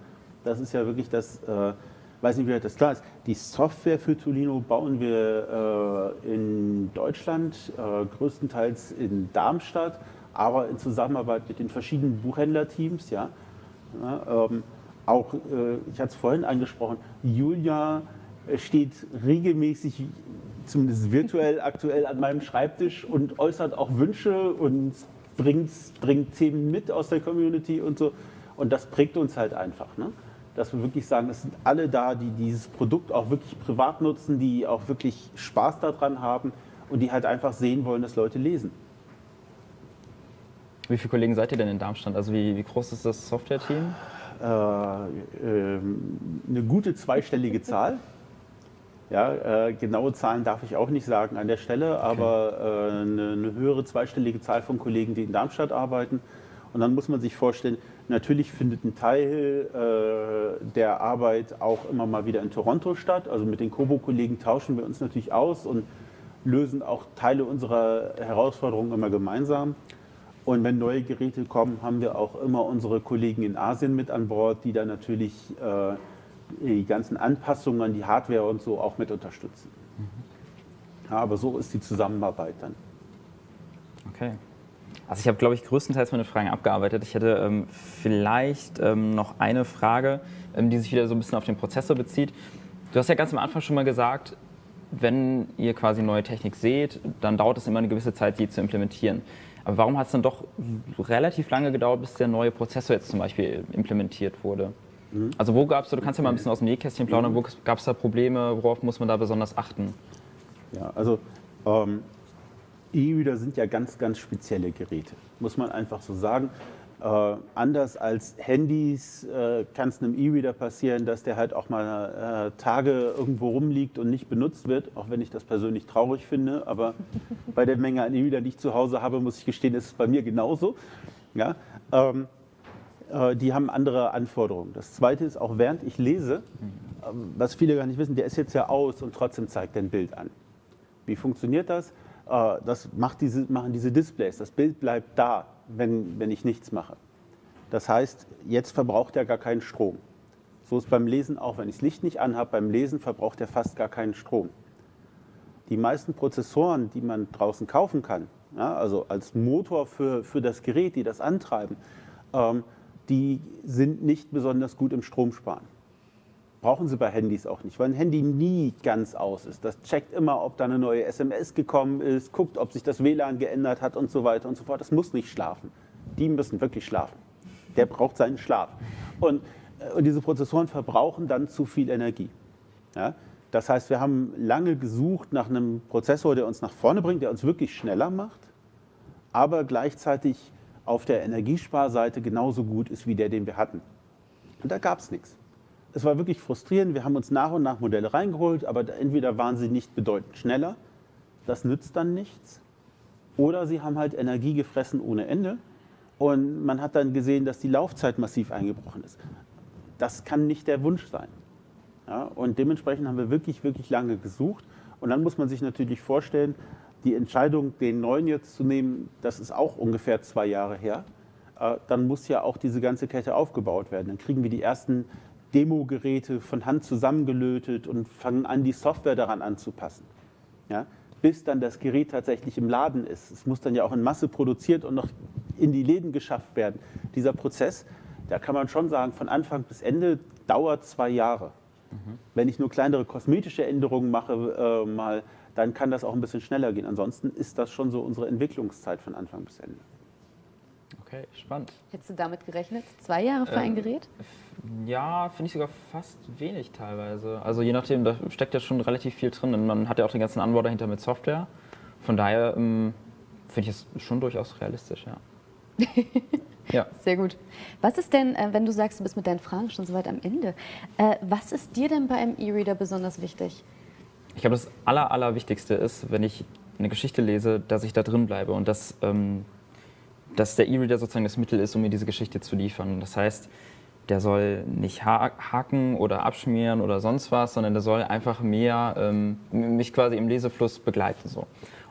Das ist ja wirklich das, äh, weiß nicht, wie das klar ist. Die Software für Tolino bauen wir äh, in Deutschland, äh, größtenteils in Darmstadt, aber in Zusammenarbeit mit den verschiedenen Buchhändlerteams. Ja. Ja, ähm, auch, äh, ich hatte es vorhin angesprochen, Julia steht regelmäßig, zumindest virtuell aktuell an meinem Schreibtisch und äußert auch Wünsche und bringt, bringt Themen mit aus der Community und so. Und das prägt uns halt einfach. Ne? Dass wir wirklich sagen, es sind alle da, die dieses Produkt auch wirklich privat nutzen, die auch wirklich Spaß daran haben und die halt einfach sehen wollen, dass Leute lesen. Wie viele Kollegen seid ihr denn in Darmstadt? Also wie, wie groß ist das Software-Team? äh, ähm, eine gute zweistellige Zahl. Ja, äh, genaue Zahlen darf ich auch nicht sagen an der Stelle, aber äh, eine, eine höhere zweistellige Zahl von Kollegen, die in Darmstadt arbeiten. Und dann muss man sich vorstellen, natürlich findet ein Teil äh, der Arbeit auch immer mal wieder in Toronto statt. Also mit den Kobo-Kollegen tauschen wir uns natürlich aus und lösen auch Teile unserer Herausforderungen immer gemeinsam. Und wenn neue Geräte kommen, haben wir auch immer unsere Kollegen in Asien mit an Bord, die dann natürlich äh, die ganzen Anpassungen an die Hardware und so auch mit unterstützen. Ja, aber so ist die Zusammenarbeit dann. Okay. Also ich habe, glaube ich, größtenteils meine Fragen abgearbeitet. Ich hätte ähm, vielleicht ähm, noch eine Frage, ähm, die sich wieder so ein bisschen auf den Prozessor bezieht. Du hast ja ganz am Anfang schon mal gesagt, wenn ihr quasi neue Technik seht, dann dauert es immer eine gewisse Zeit, die zu implementieren. Aber warum hat es dann doch relativ lange gedauert, bis der neue Prozessor jetzt zum Beispiel implementiert wurde? Also wo gab es, du kannst ja mal ein bisschen aus dem Nähkästchen plaudern, wo gab es da Probleme, worauf muss man da besonders achten? Ja, also ähm, E-Reader sind ja ganz, ganz spezielle Geräte, muss man einfach so sagen. Äh, anders als Handys äh, kann es einem E-Reader passieren, dass der halt auch mal äh, Tage irgendwo rumliegt und nicht benutzt wird, auch wenn ich das persönlich traurig finde. Aber bei der Menge an E-Reader, die ich zu Hause habe, muss ich gestehen, ist es bei mir genauso. Ja? Ähm, äh, die haben andere Anforderungen. Das Zweite ist, auch während ich lese, ähm, was viele gar nicht wissen, der ist jetzt ja aus und trotzdem zeigt er ein Bild an. Wie funktioniert das? Äh, Das macht diese, machen diese Displays. Das Bild bleibt da, wenn, wenn ich nichts mache. Das heißt, jetzt verbraucht er gar keinen Strom. So ist beim Lesen auch, wenn ich das Licht nicht anhabe, beim Lesen verbraucht er fast gar keinen Strom. Die meisten Prozessoren, die man draußen kaufen kann, ja, also als Motor für, für das Gerät, die das antreiben, ähm, die sind nicht besonders gut im Stromsparen. Brauchen Sie bei Handys auch nicht, weil ein Handy nie ganz aus ist. Das checkt immer, ob da eine neue SMS gekommen ist, guckt, ob sich das WLAN geändert hat und so weiter und so fort. Das muss nicht schlafen. Die müssen wirklich schlafen. Der braucht seinen Schlaf. Und, äh, und diese Prozessoren verbrauchen dann zu viel Energie. Ja? Das heißt, wir haben lange gesucht nach einem Prozessor, der uns nach vorne bringt, der uns wirklich schneller macht, aber gleichzeitig auf der Energiesparseite genauso gut ist wie der, den wir hatten. Und da gab es nichts. Es war wirklich frustrierend. Wir haben uns nach und nach Modelle reingeholt, aber entweder waren sie nicht bedeutend schneller, das nützt dann nichts, oder sie haben halt Energie gefressen ohne Ende und man hat dann gesehen, dass die Laufzeit massiv eingebrochen ist. Das kann nicht der Wunsch sein. Ja, und dementsprechend haben wir wirklich, wirklich lange gesucht. Und dann muss man sich natürlich vorstellen, die Entscheidung, den neuen jetzt zu nehmen, das ist auch ungefähr zwei Jahre her. Äh, dann muss ja auch diese ganze Kette aufgebaut werden. Dann kriegen wir die ersten Demo-Geräte von Hand zusammengelötet und fangen an, die Software daran anzupassen. Ja, bis dann das Gerät tatsächlich im Laden ist. Es muss dann ja auch in Masse produziert und noch in die Läden geschafft werden. Dieser Prozess, da kann man schon sagen, von Anfang bis Ende dauert zwei Jahre. Mhm. Wenn ich nur kleinere kosmetische Änderungen mache, äh, mal, dann kann das auch ein bisschen schneller gehen. Ansonsten ist das schon so unsere Entwicklungszeit von Anfang bis Ende. Okay, spannend. Hättest du damit gerechnet? Zwei Jahre für ähm, ein Gerät? Ja, finde ich sogar fast wenig teilweise. Also je nachdem, da steckt ja schon relativ viel drin. Und man hat ja auch den ganzen Anbau dahinter mit Software. Von daher ähm, finde ich es schon durchaus realistisch, ja. Ja. Sehr gut. Was ist denn, äh, wenn du sagst, du bist mit deinen Fragen schon so weit am Ende, äh, was ist dir denn bei einem E-Reader besonders wichtig? Ich glaube, das Aller, Allerwichtigste ist, wenn ich eine Geschichte lese, dass ich da drin bleibe und dass, ähm, dass der E-Reader sozusagen das Mittel ist, um mir diese Geschichte zu liefern. Das heißt, der soll nicht haken oder abschmieren oder sonst was, sondern der soll einfach mehr ähm, mich quasi im Lesefluss begleiten. So.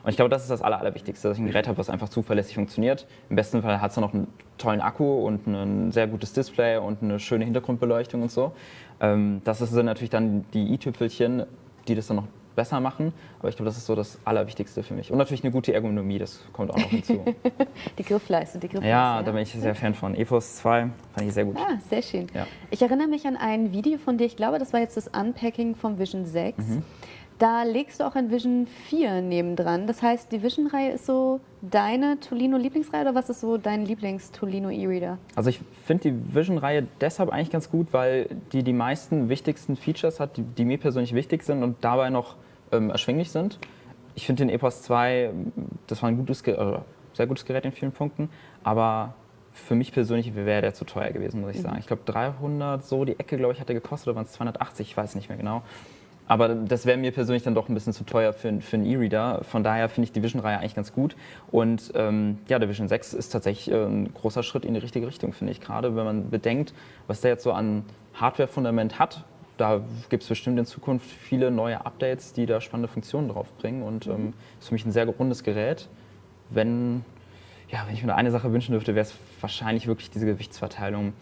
Und ich glaube, das ist das Aller, Allerwichtigste, dass ich ein Gerät habe, was einfach zuverlässig funktioniert. Im besten Fall hat es noch einen tollen Akku und ein sehr gutes Display und eine schöne Hintergrundbeleuchtung und so. Ähm, das sind natürlich dann die i-Tüpfelchen, die das dann noch besser machen. Aber ich glaube, das ist so das Allerwichtigste für mich. Und natürlich eine gute Ergonomie, das kommt auch noch hinzu. die Griffleiste, die Griffleiste. Ja, da bin ich sehr Fan von. EPOS 2 fand ich sehr gut. Ah, sehr schön. Ja. Ich erinnere mich an ein Video von dir, ich glaube, das war jetzt das Unpacking vom Vision 6. Mhm. Da legst du auch ein Vision 4 nebendran. Das heißt, die Vision-Reihe ist so deine Tolino-Lieblingsreihe oder was ist so dein Lieblings-Tolino E-Reader? Also ich finde die Vision-Reihe deshalb eigentlich ganz gut, weil die die meisten wichtigsten Features hat, die, die mir persönlich wichtig sind und dabei noch ähm, erschwinglich sind. Ich finde den EPOS 2, das war ein gutes, äh, sehr gutes Gerät in vielen Punkten, aber für mich persönlich wäre der zu teuer gewesen, muss ich mhm. sagen. Ich glaube 300, so die Ecke, glaube ich, hat der gekostet, oder waren es 280, ich weiß nicht mehr genau. Aber das wäre mir persönlich dann doch ein bisschen zu teuer für, für einen E-Reader. Von daher finde ich die Vision-Reihe eigentlich ganz gut. Und ähm, ja, der Vision 6 ist tatsächlich äh, ein großer Schritt in die richtige Richtung, finde ich. Gerade wenn man bedenkt, was der jetzt so an Hardware-Fundament hat. Da gibt es bestimmt in Zukunft viele neue Updates, die da spannende Funktionen drauf bringen. Und ähm, ist für mich ein sehr rundes Gerät. Wenn, ja, wenn ich mir eine Sache wünschen dürfte, wäre es wahrscheinlich wirklich diese Gewichtsverteilung,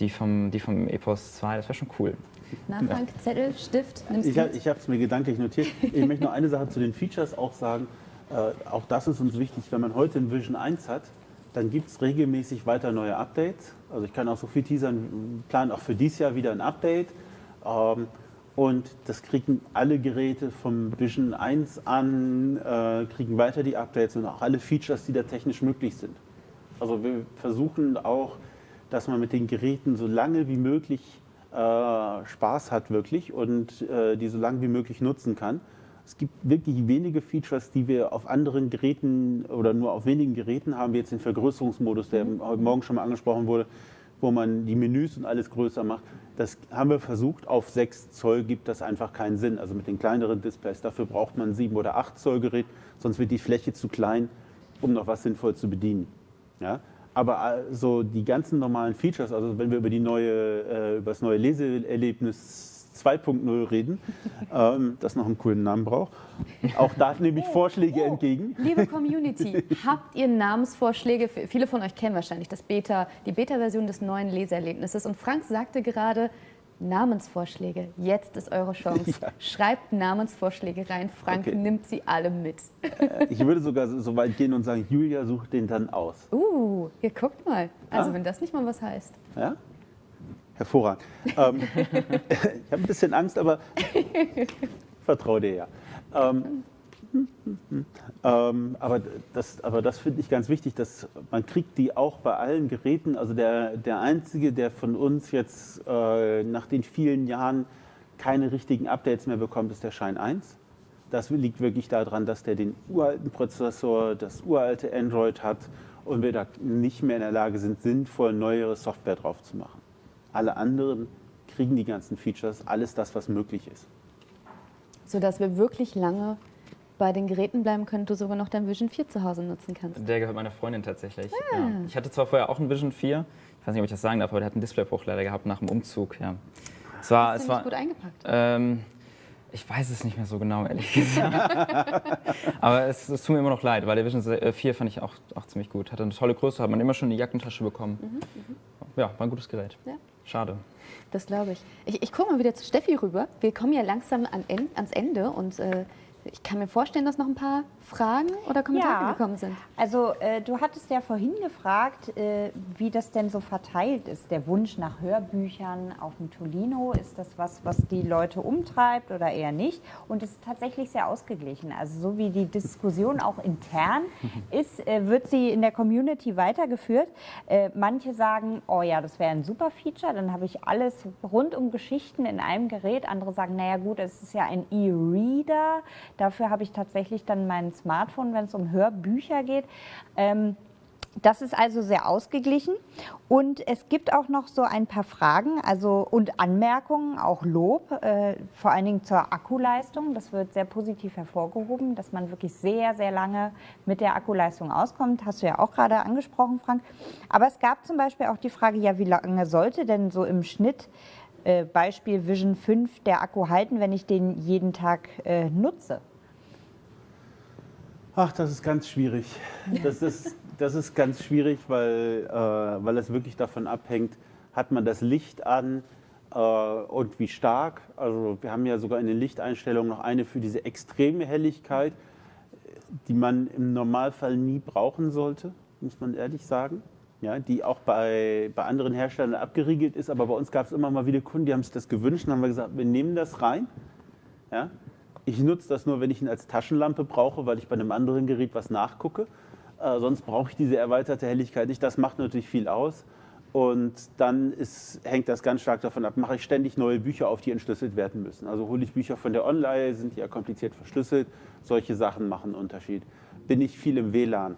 die vom, die vom EPOS 2. Das wäre schon cool. Na, Frank, Zettel, Stift, nimmst Ich, ich habe es mir gedanklich notiert. Ich möchte noch eine Sache zu den Features auch sagen. Äh, auch das ist uns wichtig, wenn man heute ein Vision 1 hat, dann gibt es regelmäßig weiter neue Updates. Also ich kann auch so viel teasern, planen auch für dieses Jahr wieder ein Update. Und das kriegen alle Geräte vom Vision 1 an, äh, kriegen weiter die Updates und auch alle Features, die da technisch möglich sind. Also wir versuchen auch, dass man mit den Geräten so lange wie möglich äh, Spaß hat wirklich und äh, die so lange wie möglich nutzen kann. Es gibt wirklich wenige Features, die wir auf anderen Geräten oder nur auf wenigen Geräten haben, wie jetzt den Vergrößerungsmodus, der mhm. heute Morgen schon mal angesprochen wurde, wo man die Menüs und alles größer macht. Das haben wir versucht. Auf 6 Zoll gibt das einfach keinen Sinn. Also mit den kleineren Displays. Dafür braucht man ein 7 oder 8 Zoll Gerät, sonst wird die Fläche zu klein, um noch was sinnvoll zu bedienen. Ja? Aber so die ganzen normalen Features, also wenn wir über, die neue, äh, über das neue Leseerlebnis 2.0 reden, ähm, das noch einen coolen Namen braucht. Auch da nehme ich oh, Vorschläge oh, entgegen. Liebe Community, habt ihr Namensvorschläge? Viele von euch kennen wahrscheinlich das Beta, die Beta-Version des neuen Leseerlebnisses. Und Frank sagte gerade, Namensvorschläge. Jetzt ist eure Chance. Ja. Schreibt Namensvorschläge rein. Frank okay. nimmt sie alle mit. Äh, ich würde sogar so weit gehen und sagen, Julia sucht den dann aus. Uh, ihr guckt mal. Also ja? wenn das nicht mal was heißt. Ja? Hervorragend. ähm, ich habe ein bisschen Angst, aber vertraue dir ja. Ähm, ähm, aber das, aber das finde ich ganz wichtig, dass man kriegt die auch bei allen Geräten. Also der, der Einzige, der von uns jetzt äh, nach den vielen Jahren keine richtigen Updates mehr bekommt, ist der Shine 1. Das liegt wirklich daran, dass der den uralten Prozessor, das uralte Android hat und wir da nicht mehr in der Lage sind, sinnvoll neuere Software drauf zu machen. Alle anderen kriegen die ganzen Features, alles das, was möglich ist. Sodass wir wirklich lange bei den Geräten bleiben können, du sogar noch dein Vision 4 zu Hause nutzen kannst. Der gehört meiner Freundin tatsächlich. Ah. Ja. Ich hatte zwar vorher auch ein Vision 4, ich weiß nicht, ob ich das sagen darf, aber der hat einen Displaybruch leider gehabt nach dem Umzug. Ja. Es war, Hast es war gut eingepackt. Ähm, ich weiß es nicht mehr so genau, ehrlich gesagt. Aber es, es, tut mir immer noch leid, weil der Vision 4 fand ich auch, auch ziemlich gut. Hatte eine tolle Größe, hat man immer schon eine Jackentasche bekommen. Mhm, mhm. ja, war ein gutes Gerät. Ja. Schade. Das glaube ich. ich. Ich gucke mal wieder zu Steffi rüber. Wir kommen ja langsam an, ans Ende und äh, ich kann mir vorstellen, dass noch ein paar Fragen oder Kommentare ja, gekommen sind. Also äh, du hattest ja vorhin gefragt, äh, wie das denn so verteilt ist. Der Wunsch nach Hörbüchern auf dem Tolino, ist das was, was die Leute umtreibt oder eher nicht? Und es ist tatsächlich sehr ausgeglichen. Also so wie die Diskussion auch intern ist, äh, wird sie in der Community weitergeführt. Äh, manche sagen, oh ja, das wäre ein super Feature, dann habe ich alles rund um Geschichten in einem Gerät. Andere sagen, naja gut, es ist ja ein E-Reader Dafür habe ich tatsächlich dann mein Smartphone, wenn es um Hörbücher geht. Ähm, das ist also sehr ausgeglichen und es gibt auch noch so ein paar Fragen also, und Anmerkungen, auch Lob, äh, vor allen Dingen zur Akkuleistung. Das wird sehr positiv hervorgehoben, dass man wirklich sehr, sehr lange mit der Akkuleistung auskommt. Hast du ja auch gerade angesprochen, Frank. Aber es gab zum Beispiel auch die Frage, ja, wie lange sollte denn so im Schnitt äh, Beispiel Vision 5 der Akku halten, wenn ich den jeden Tag äh, nutze? Ach, das ist ganz schwierig. Das ist, das ist ganz schwierig, weil, äh, weil es wirklich davon abhängt, hat man das Licht an äh, und wie stark. Also wir haben ja sogar in den Lichteinstellungen noch eine für diese extreme Helligkeit, die man im Normalfall nie brauchen sollte, muss man ehrlich sagen. Ja, die auch bei, bei anderen Herstellern abgeriegelt ist, aber bei uns gab es immer mal wieder Kunden, die haben sich das gewünscht und haben wir gesagt, wir nehmen das rein. Ja, ich nutze das nur, wenn ich ihn als Taschenlampe brauche, weil ich bei einem anderen Gerät was nachgucke. Äh, sonst brauche ich diese erweiterte Helligkeit nicht. Das macht natürlich viel aus. Und dann ist, hängt das ganz stark davon ab, mache ich ständig neue Bücher auf, die entschlüsselt werden müssen. Also hole ich Bücher von der Online, sind die ja kompliziert verschlüsselt. Solche Sachen machen einen Unterschied. Bin ich viel im WLAN.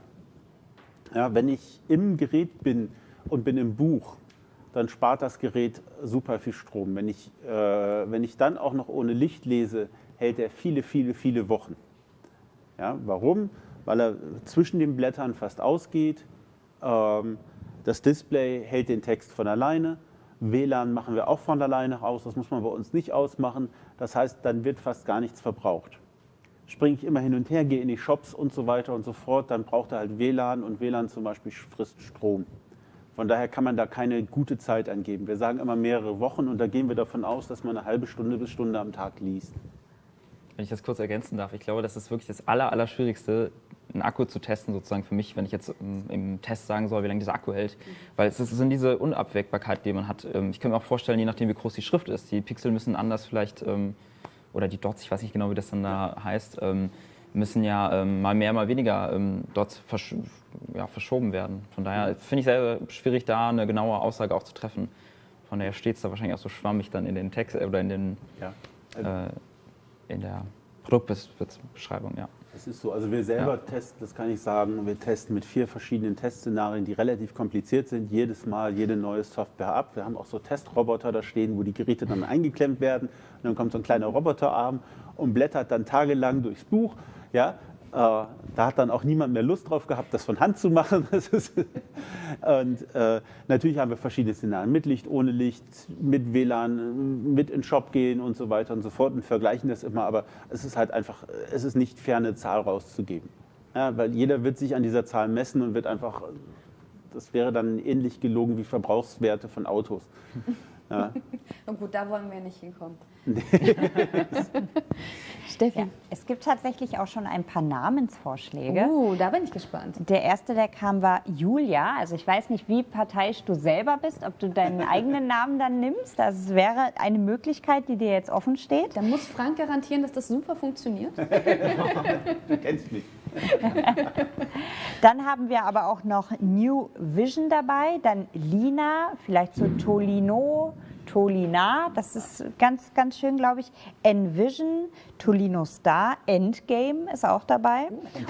Ja, wenn ich im Gerät bin und bin im Buch, dann spart das Gerät super viel Strom. Wenn ich, äh, wenn ich dann auch noch ohne Licht lese, hält er viele, viele, viele Wochen. Ja, warum? Weil er zwischen den Blättern fast ausgeht. Ähm, das Display hält den Text von alleine. WLAN machen wir auch von alleine aus, das muss man bei uns nicht ausmachen. Das heißt, dann wird fast gar nichts verbraucht. Springe ich immer hin und her, gehe in die Shops und so weiter und so fort, dann braucht er halt WLAN und WLAN zum Beispiel frisst Strom. Von daher kann man da keine gute Zeit angeben. Wir sagen immer mehrere Wochen und da gehen wir davon aus, dass man eine halbe Stunde bis Stunde am Tag liest wenn ich das kurz ergänzen darf, ich glaube, das ist wirklich das Aller, Allerschwierigste, einen Akku zu testen, sozusagen für mich, wenn ich jetzt im, Test sagen soll, wie lange dieser Akku hält. Mhm. Weil es sind diese Unabwägbarkeit, die man hat. Ähm, ich kann mir auch vorstellen, je nachdem, wie groß die Schrift ist, die Pixel müssen anders vielleicht, ähm, oder die Dots, ich weiß nicht genau, wie das dann da heißt, ähm, müssen ja mal mehr, mal weniger Dots versch ja, verschoben werden. Von daher finde ich sehr schwierig, da eine genaue Aussage auch zu treffen. Von daher steht es da wahrscheinlich auch so schwammig dann in den Text oder in den. Ja. Äh, in der Produktbeschreibung, ja. Das ist so. Also wir selber ja. testen, das kann ich sagen, wir testen mit vier verschiedenen Testszenarien, die relativ kompliziert sind, jedes Mal jede neue Software ab. Wir haben auch so Testroboter da stehen, wo die Geräte dann eingeklemmt werden. Und dann kommt so ein kleiner Roboterarm und blättert dann tagelang durchs Buch. Ja, da hat dann auch niemand mehr Lust drauf gehabt, das von Hand zu machen. und äh, natürlich haben wir verschiedene Szenarien, mit Licht, ohne Licht, mit WLAN, mit in den Shop gehen und so weiter und so fort und vergleichen das immer. Aber es ist halt einfach, es ist nicht fair, eine Zahl rauszugeben. Ja, weil jeder wird sich an dieser Zahl messen und wird einfach, das wäre dann ähnlich gelogen wie Verbrauchswerte von Autos. Ja. Und gut, da wollen wir nicht hinkommen. Steffi. Ja, es gibt tatsächlich auch schon ein paar Namensvorschläge. Uh, da bin ich gespannt. Der erste, der kam, war Julia. Also ich weiß nicht, wie parteiisch du selber bist, ob du deinen eigenen Namen dann nimmst. Das wäre eine Möglichkeit, die dir jetzt offen steht. Da muss Frank garantieren, dass das super funktioniert. Du kennst mich. Dann haben wir aber auch noch New Vision dabei, dann Lina, vielleicht so Tolino, Tolina, das ist ganz, ganz schön, glaube ich. Envision, Tolino Star, Endgame ist auch dabei.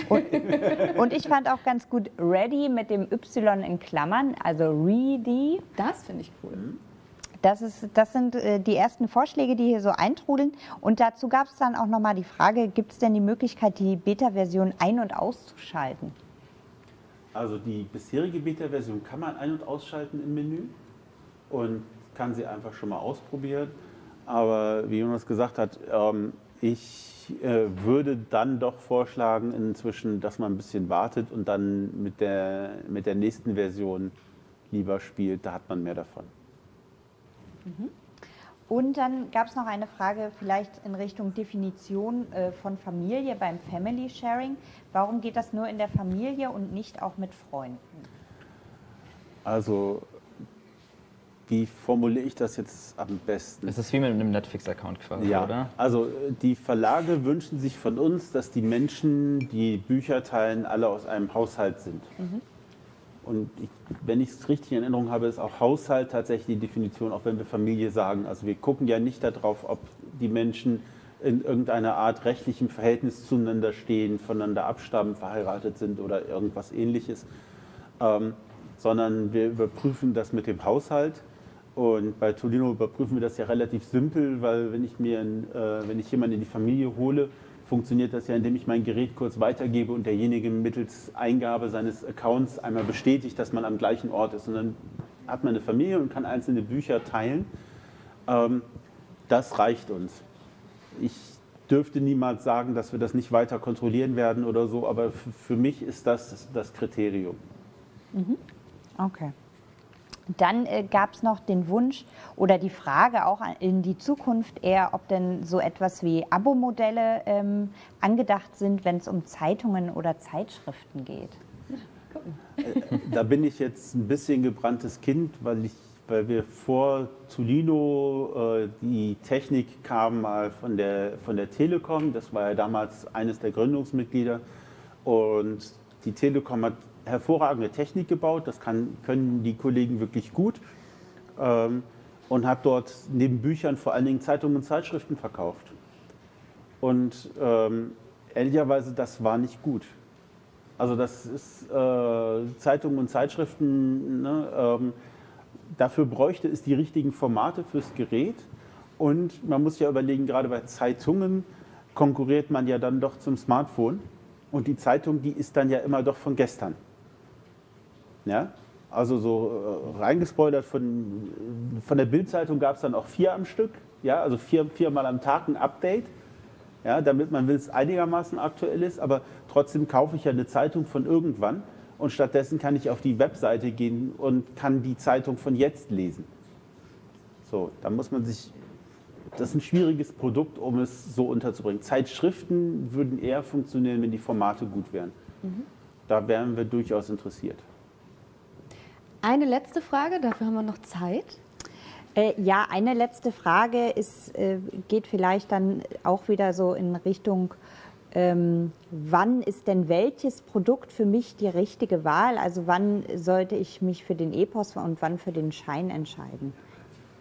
Und, und ich fand auch ganz gut Ready mit dem Y in Klammern, also Ready. Das finde ich cool. Das, ist, das sind äh, die ersten Vorschläge, die hier so eintrudeln. Und dazu gab es dann auch nochmal die Frage, gibt es denn die Möglichkeit, die Beta-Version ein- und auszuschalten? Also die bisherige Beta-Version kann man ein- und ausschalten im Menü und kann sie einfach schon mal ausprobieren. Aber wie Jonas gesagt hat, ähm, ich äh, würde dann doch vorschlagen inzwischen, dass man ein bisschen wartet und dann mit der, mit der nächsten Version lieber spielt. Da hat man mehr davon. Und dann gab es noch eine Frage vielleicht in Richtung Definition äh, von Familie beim Family Sharing. Warum geht das nur in der Familie und nicht auch mit Freunden? Also wie formuliere ich das jetzt am besten? Es ist wie mit einem Netflix-Account quasi, Ja, oder? also äh, die Verlage wünschen sich von uns, dass die Menschen, die Bücher teilen, alle aus einem Haushalt sind. Und ich, wenn ich es richtig in Erinnerung habe, ist auch Haushalt tatsächlich die Definition, auch wenn wir Familie sagen. Also wir gucken ja nicht darauf, ob die Menschen in irgendeiner Art rechtlichem Verhältnis zueinander stehen, voneinander abstammen, verheiratet sind oder irgendwas ähnliches, ähm, sondern wir überprüfen das mit dem Haushalt. Und bei Tolino überprüfen wir das ja relativ simpel, weil wenn ich mir, äh, wenn ich jemanden in die Familie hole, funktioniert das ja, indem ich mein Gerät kurz weitergebe und derjenige mittels Eingabe seines Accounts einmal bestätigt, dass man am gleichen Ort ist. Und dann hat man eine Familie und kann einzelne Bücher teilen. Ähm, das reicht uns. Ich dürfte niemals sagen, dass wir das nicht weiter kontrollieren werden oder so, aber für mich ist das das Kriterium. Okay. Dann äh, gab es noch den Wunsch oder die Frage auch in die Zukunft eher, ob denn so etwas wie Abo-Modelle ähm, angedacht sind, wenn es um Zeitungen oder Zeitschriften geht. Da bin ich jetzt ein bisschen gebranntes Kind, weil, ich, weil wir vor Zulino, äh, die Technik kam mal von der, von der Telekom, das war ja damals eines der Gründungsmitglieder. Und die Telekom hat hervorragende Technik gebaut, das kann, können die Kollegen wirklich gut. Ähm, und hat dort neben Büchern vor allen Dingen Zeitungen und Zeitschriften verkauft. Und ähm, ehrlicherweise, das war nicht gut. Also das ist äh, Zeitungen und Zeitschriften, ne, ähm, dafür bräuchte es die richtigen Formate fürs Gerät. Und man muss ja überlegen, gerade bei Zeitungen konkurriert man ja dann doch zum Smartphone. Und die Zeitung, die ist dann ja immer doch von gestern. Ja? Also so äh, reingespoilert von, von der Bildzeitung gab es dann auch vier am Stück. Ja? Also vier, viermal am Tag ein Update ja, damit man will, es einigermaßen aktuell ist, aber trotzdem kaufe ich ja eine Zeitung von irgendwann und stattdessen kann ich auf die Webseite gehen und kann die Zeitung von jetzt lesen. So, da muss man sich, das ist ein schwieriges Produkt, um es so unterzubringen. Zeitschriften würden eher funktionieren, wenn die Formate gut wären. Da wären wir durchaus interessiert. Eine letzte Frage, dafür haben wir noch Zeit. Äh, ja, eine letzte Frage ist, äh, geht vielleicht dann auch wieder so in Richtung, ähm, wann ist denn welches Produkt für mich die richtige Wahl? Also wann sollte ich mich für den Epos und wann für den Schein entscheiden?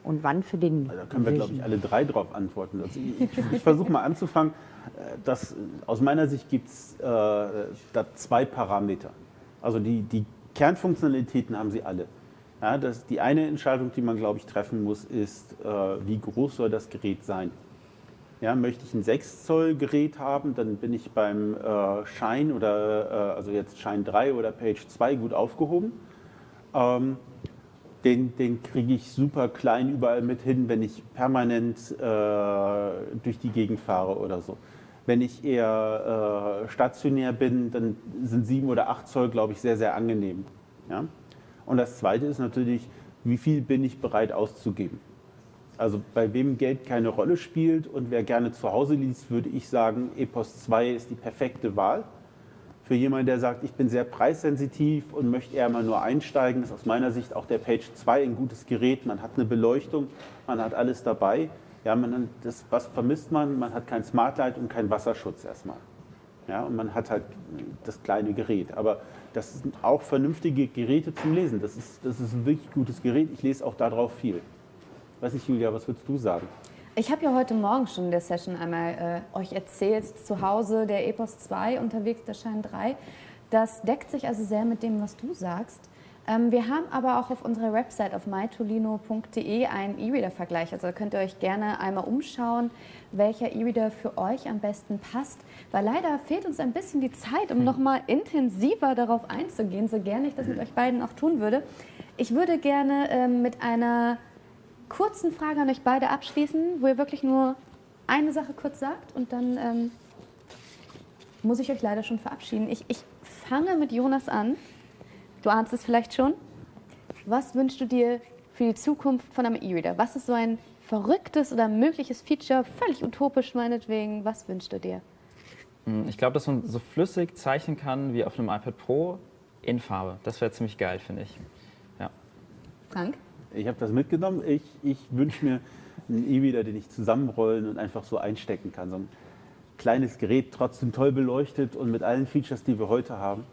Und wann für den Da können wir, glaube ich, alle drei drauf antworten. Also ich, ich versuche mal anzufangen. Äh, Das, aus meiner Sicht gibt es äh, da zwei Parameter. Also die, die Kernfunktionalitäten haben sie alle. Ja, das, die eine Entscheidung, die man, glaube ich, treffen muss, ist, äh, wie groß soll das Gerät sein? Ja, möchte ich ein 6 Zoll Gerät haben, dann bin ich beim äh, Shine oder äh, also jetzt Shine 3 oder Page 2 gut aufgehoben. Ähm, den, den kriege ich super klein überall mit hin, wenn ich permanent äh, durch die Gegend fahre oder so. Wenn ich eher äh, stationär bin, dann sind 7 oder 8 Zoll, glaube ich, sehr, sehr angenehm. Ja? Und das Zweite ist natürlich, wie viel bin ich bereit auszugeben? Also bei wem Geld keine Rolle spielt und wer gerne zu Hause liest, würde ich sagen, Epos 2 ist die perfekte Wahl. Für jemanden, der sagt, ich bin sehr preissensitiv und möchte eher mal nur einsteigen, ist aus meiner Sicht auch der Page 2 ein gutes Gerät. Man hat eine Beleuchtung, man hat alles dabei. Ja, man, das, was vermisst man? Man hat kein Smartlight und keinen Wasserschutz erstmal. Ja, und man hat halt das kleine Gerät. Aber das sind auch vernünftige Geräte zum Lesen. Das ist, das ist ein wirklich gutes Gerät. Ich lese auch darauf viel. Weiß nicht, Julia, was würdest du sagen? Ich habe ja heute Morgen schon in der Session einmal äh, euch erzählt, zu Hause der Epos 2, unterwegs der Schein 3. Das deckt sich also sehr mit dem, was du sagst. Ähm, wir haben aber auch auf unserer Website auf mytolino.de einen E-Reader-Vergleich. Also da könnt ihr euch gerne einmal umschauen, welcher E-Reader für euch am besten passt. Weil leider fehlt uns ein bisschen die Zeit, um hm. nochmal intensiver darauf einzugehen, so gerne ich das mit euch beiden auch tun würde. Ich würde gerne ähm, mit einer kurzen Frage an euch beide abschließen, wo ihr wirklich nur eine Sache kurz sagt und dann ähm, muss ich euch leider schon verabschieden. Ich, ich fange mit Jonas an. Du ahnst es vielleicht schon. Was wünschst du dir für die Zukunft von einem E-Reader? Was ist so ein verrücktes oder mögliches Feature, völlig utopisch meinetwegen? Was wünschst du dir? Hm, ich glaube, dass man so flüssig zeichnen kann wie auf einem iPad Pro in Farbe. Das wäre ziemlich geil, finde ich. Ja. Frank? Ich habe das mitgenommen. Ich, ich wünsche mir einen E-Reader, den ich zusammenrollen und einfach so einstecken kann. So ein kleines Gerät, trotzdem toll beleuchtet und mit allen Features, die wir heute haben,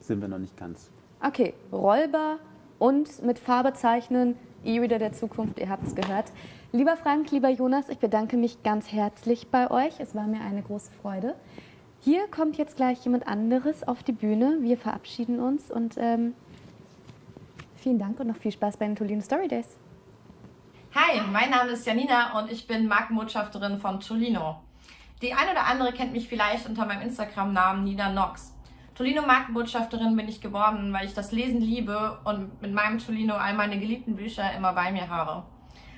sind wir noch nicht ganz. Okay, rollbar und mit Farbe zeichnen, E-Reader der Zukunft, ihr habt es gehört. Lieber Frank, lieber Jonas, ich bedanke mich ganz herzlich bei euch. Es war mir eine große Freude. Hier kommt jetzt gleich jemand anderes auf die Bühne. Wir verabschieden uns und ähm, Vielen Dank und noch viel Spaß bei den Tolino Story Days. Hi, mein Name ist Janina und ich bin Markenbotschafterin von Tolino. Die eine oder andere kennt mich vielleicht unter meinem Instagram-Namen Nina Nox. Tolino Markenbotschafterin bin ich geworden, weil ich das Lesen liebe und mit meinem Tolino all meine geliebten Bücher immer bei mir habe.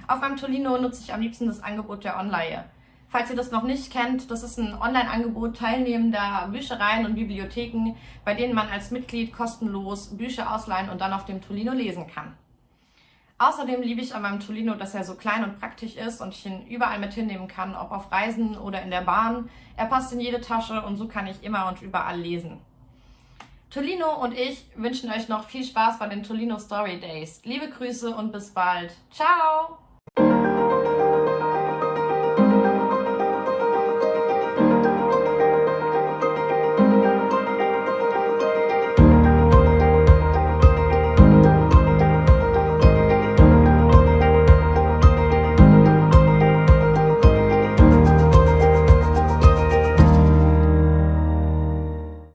Auf meinem Tolino nutze ich am liebsten das Angebot der Online. Falls ihr das noch nicht kennt, das ist ein Online-Angebot teilnehmender Büchereien und Bibliotheken, bei denen man als Mitglied kostenlos Bücher ausleihen und dann auf dem Tolino lesen kann. Außerdem liebe ich an meinem Tolino, dass er so klein und praktisch ist und ich ihn überall mit hinnehmen kann, ob auf Reisen oder in der Bahn. Er passt in jede Tasche und so kann ich immer und überall lesen. Tolino und ich wünschen euch noch viel Spaß bei den Tolino Story Days. Liebe Grüße und bis bald. Ciao!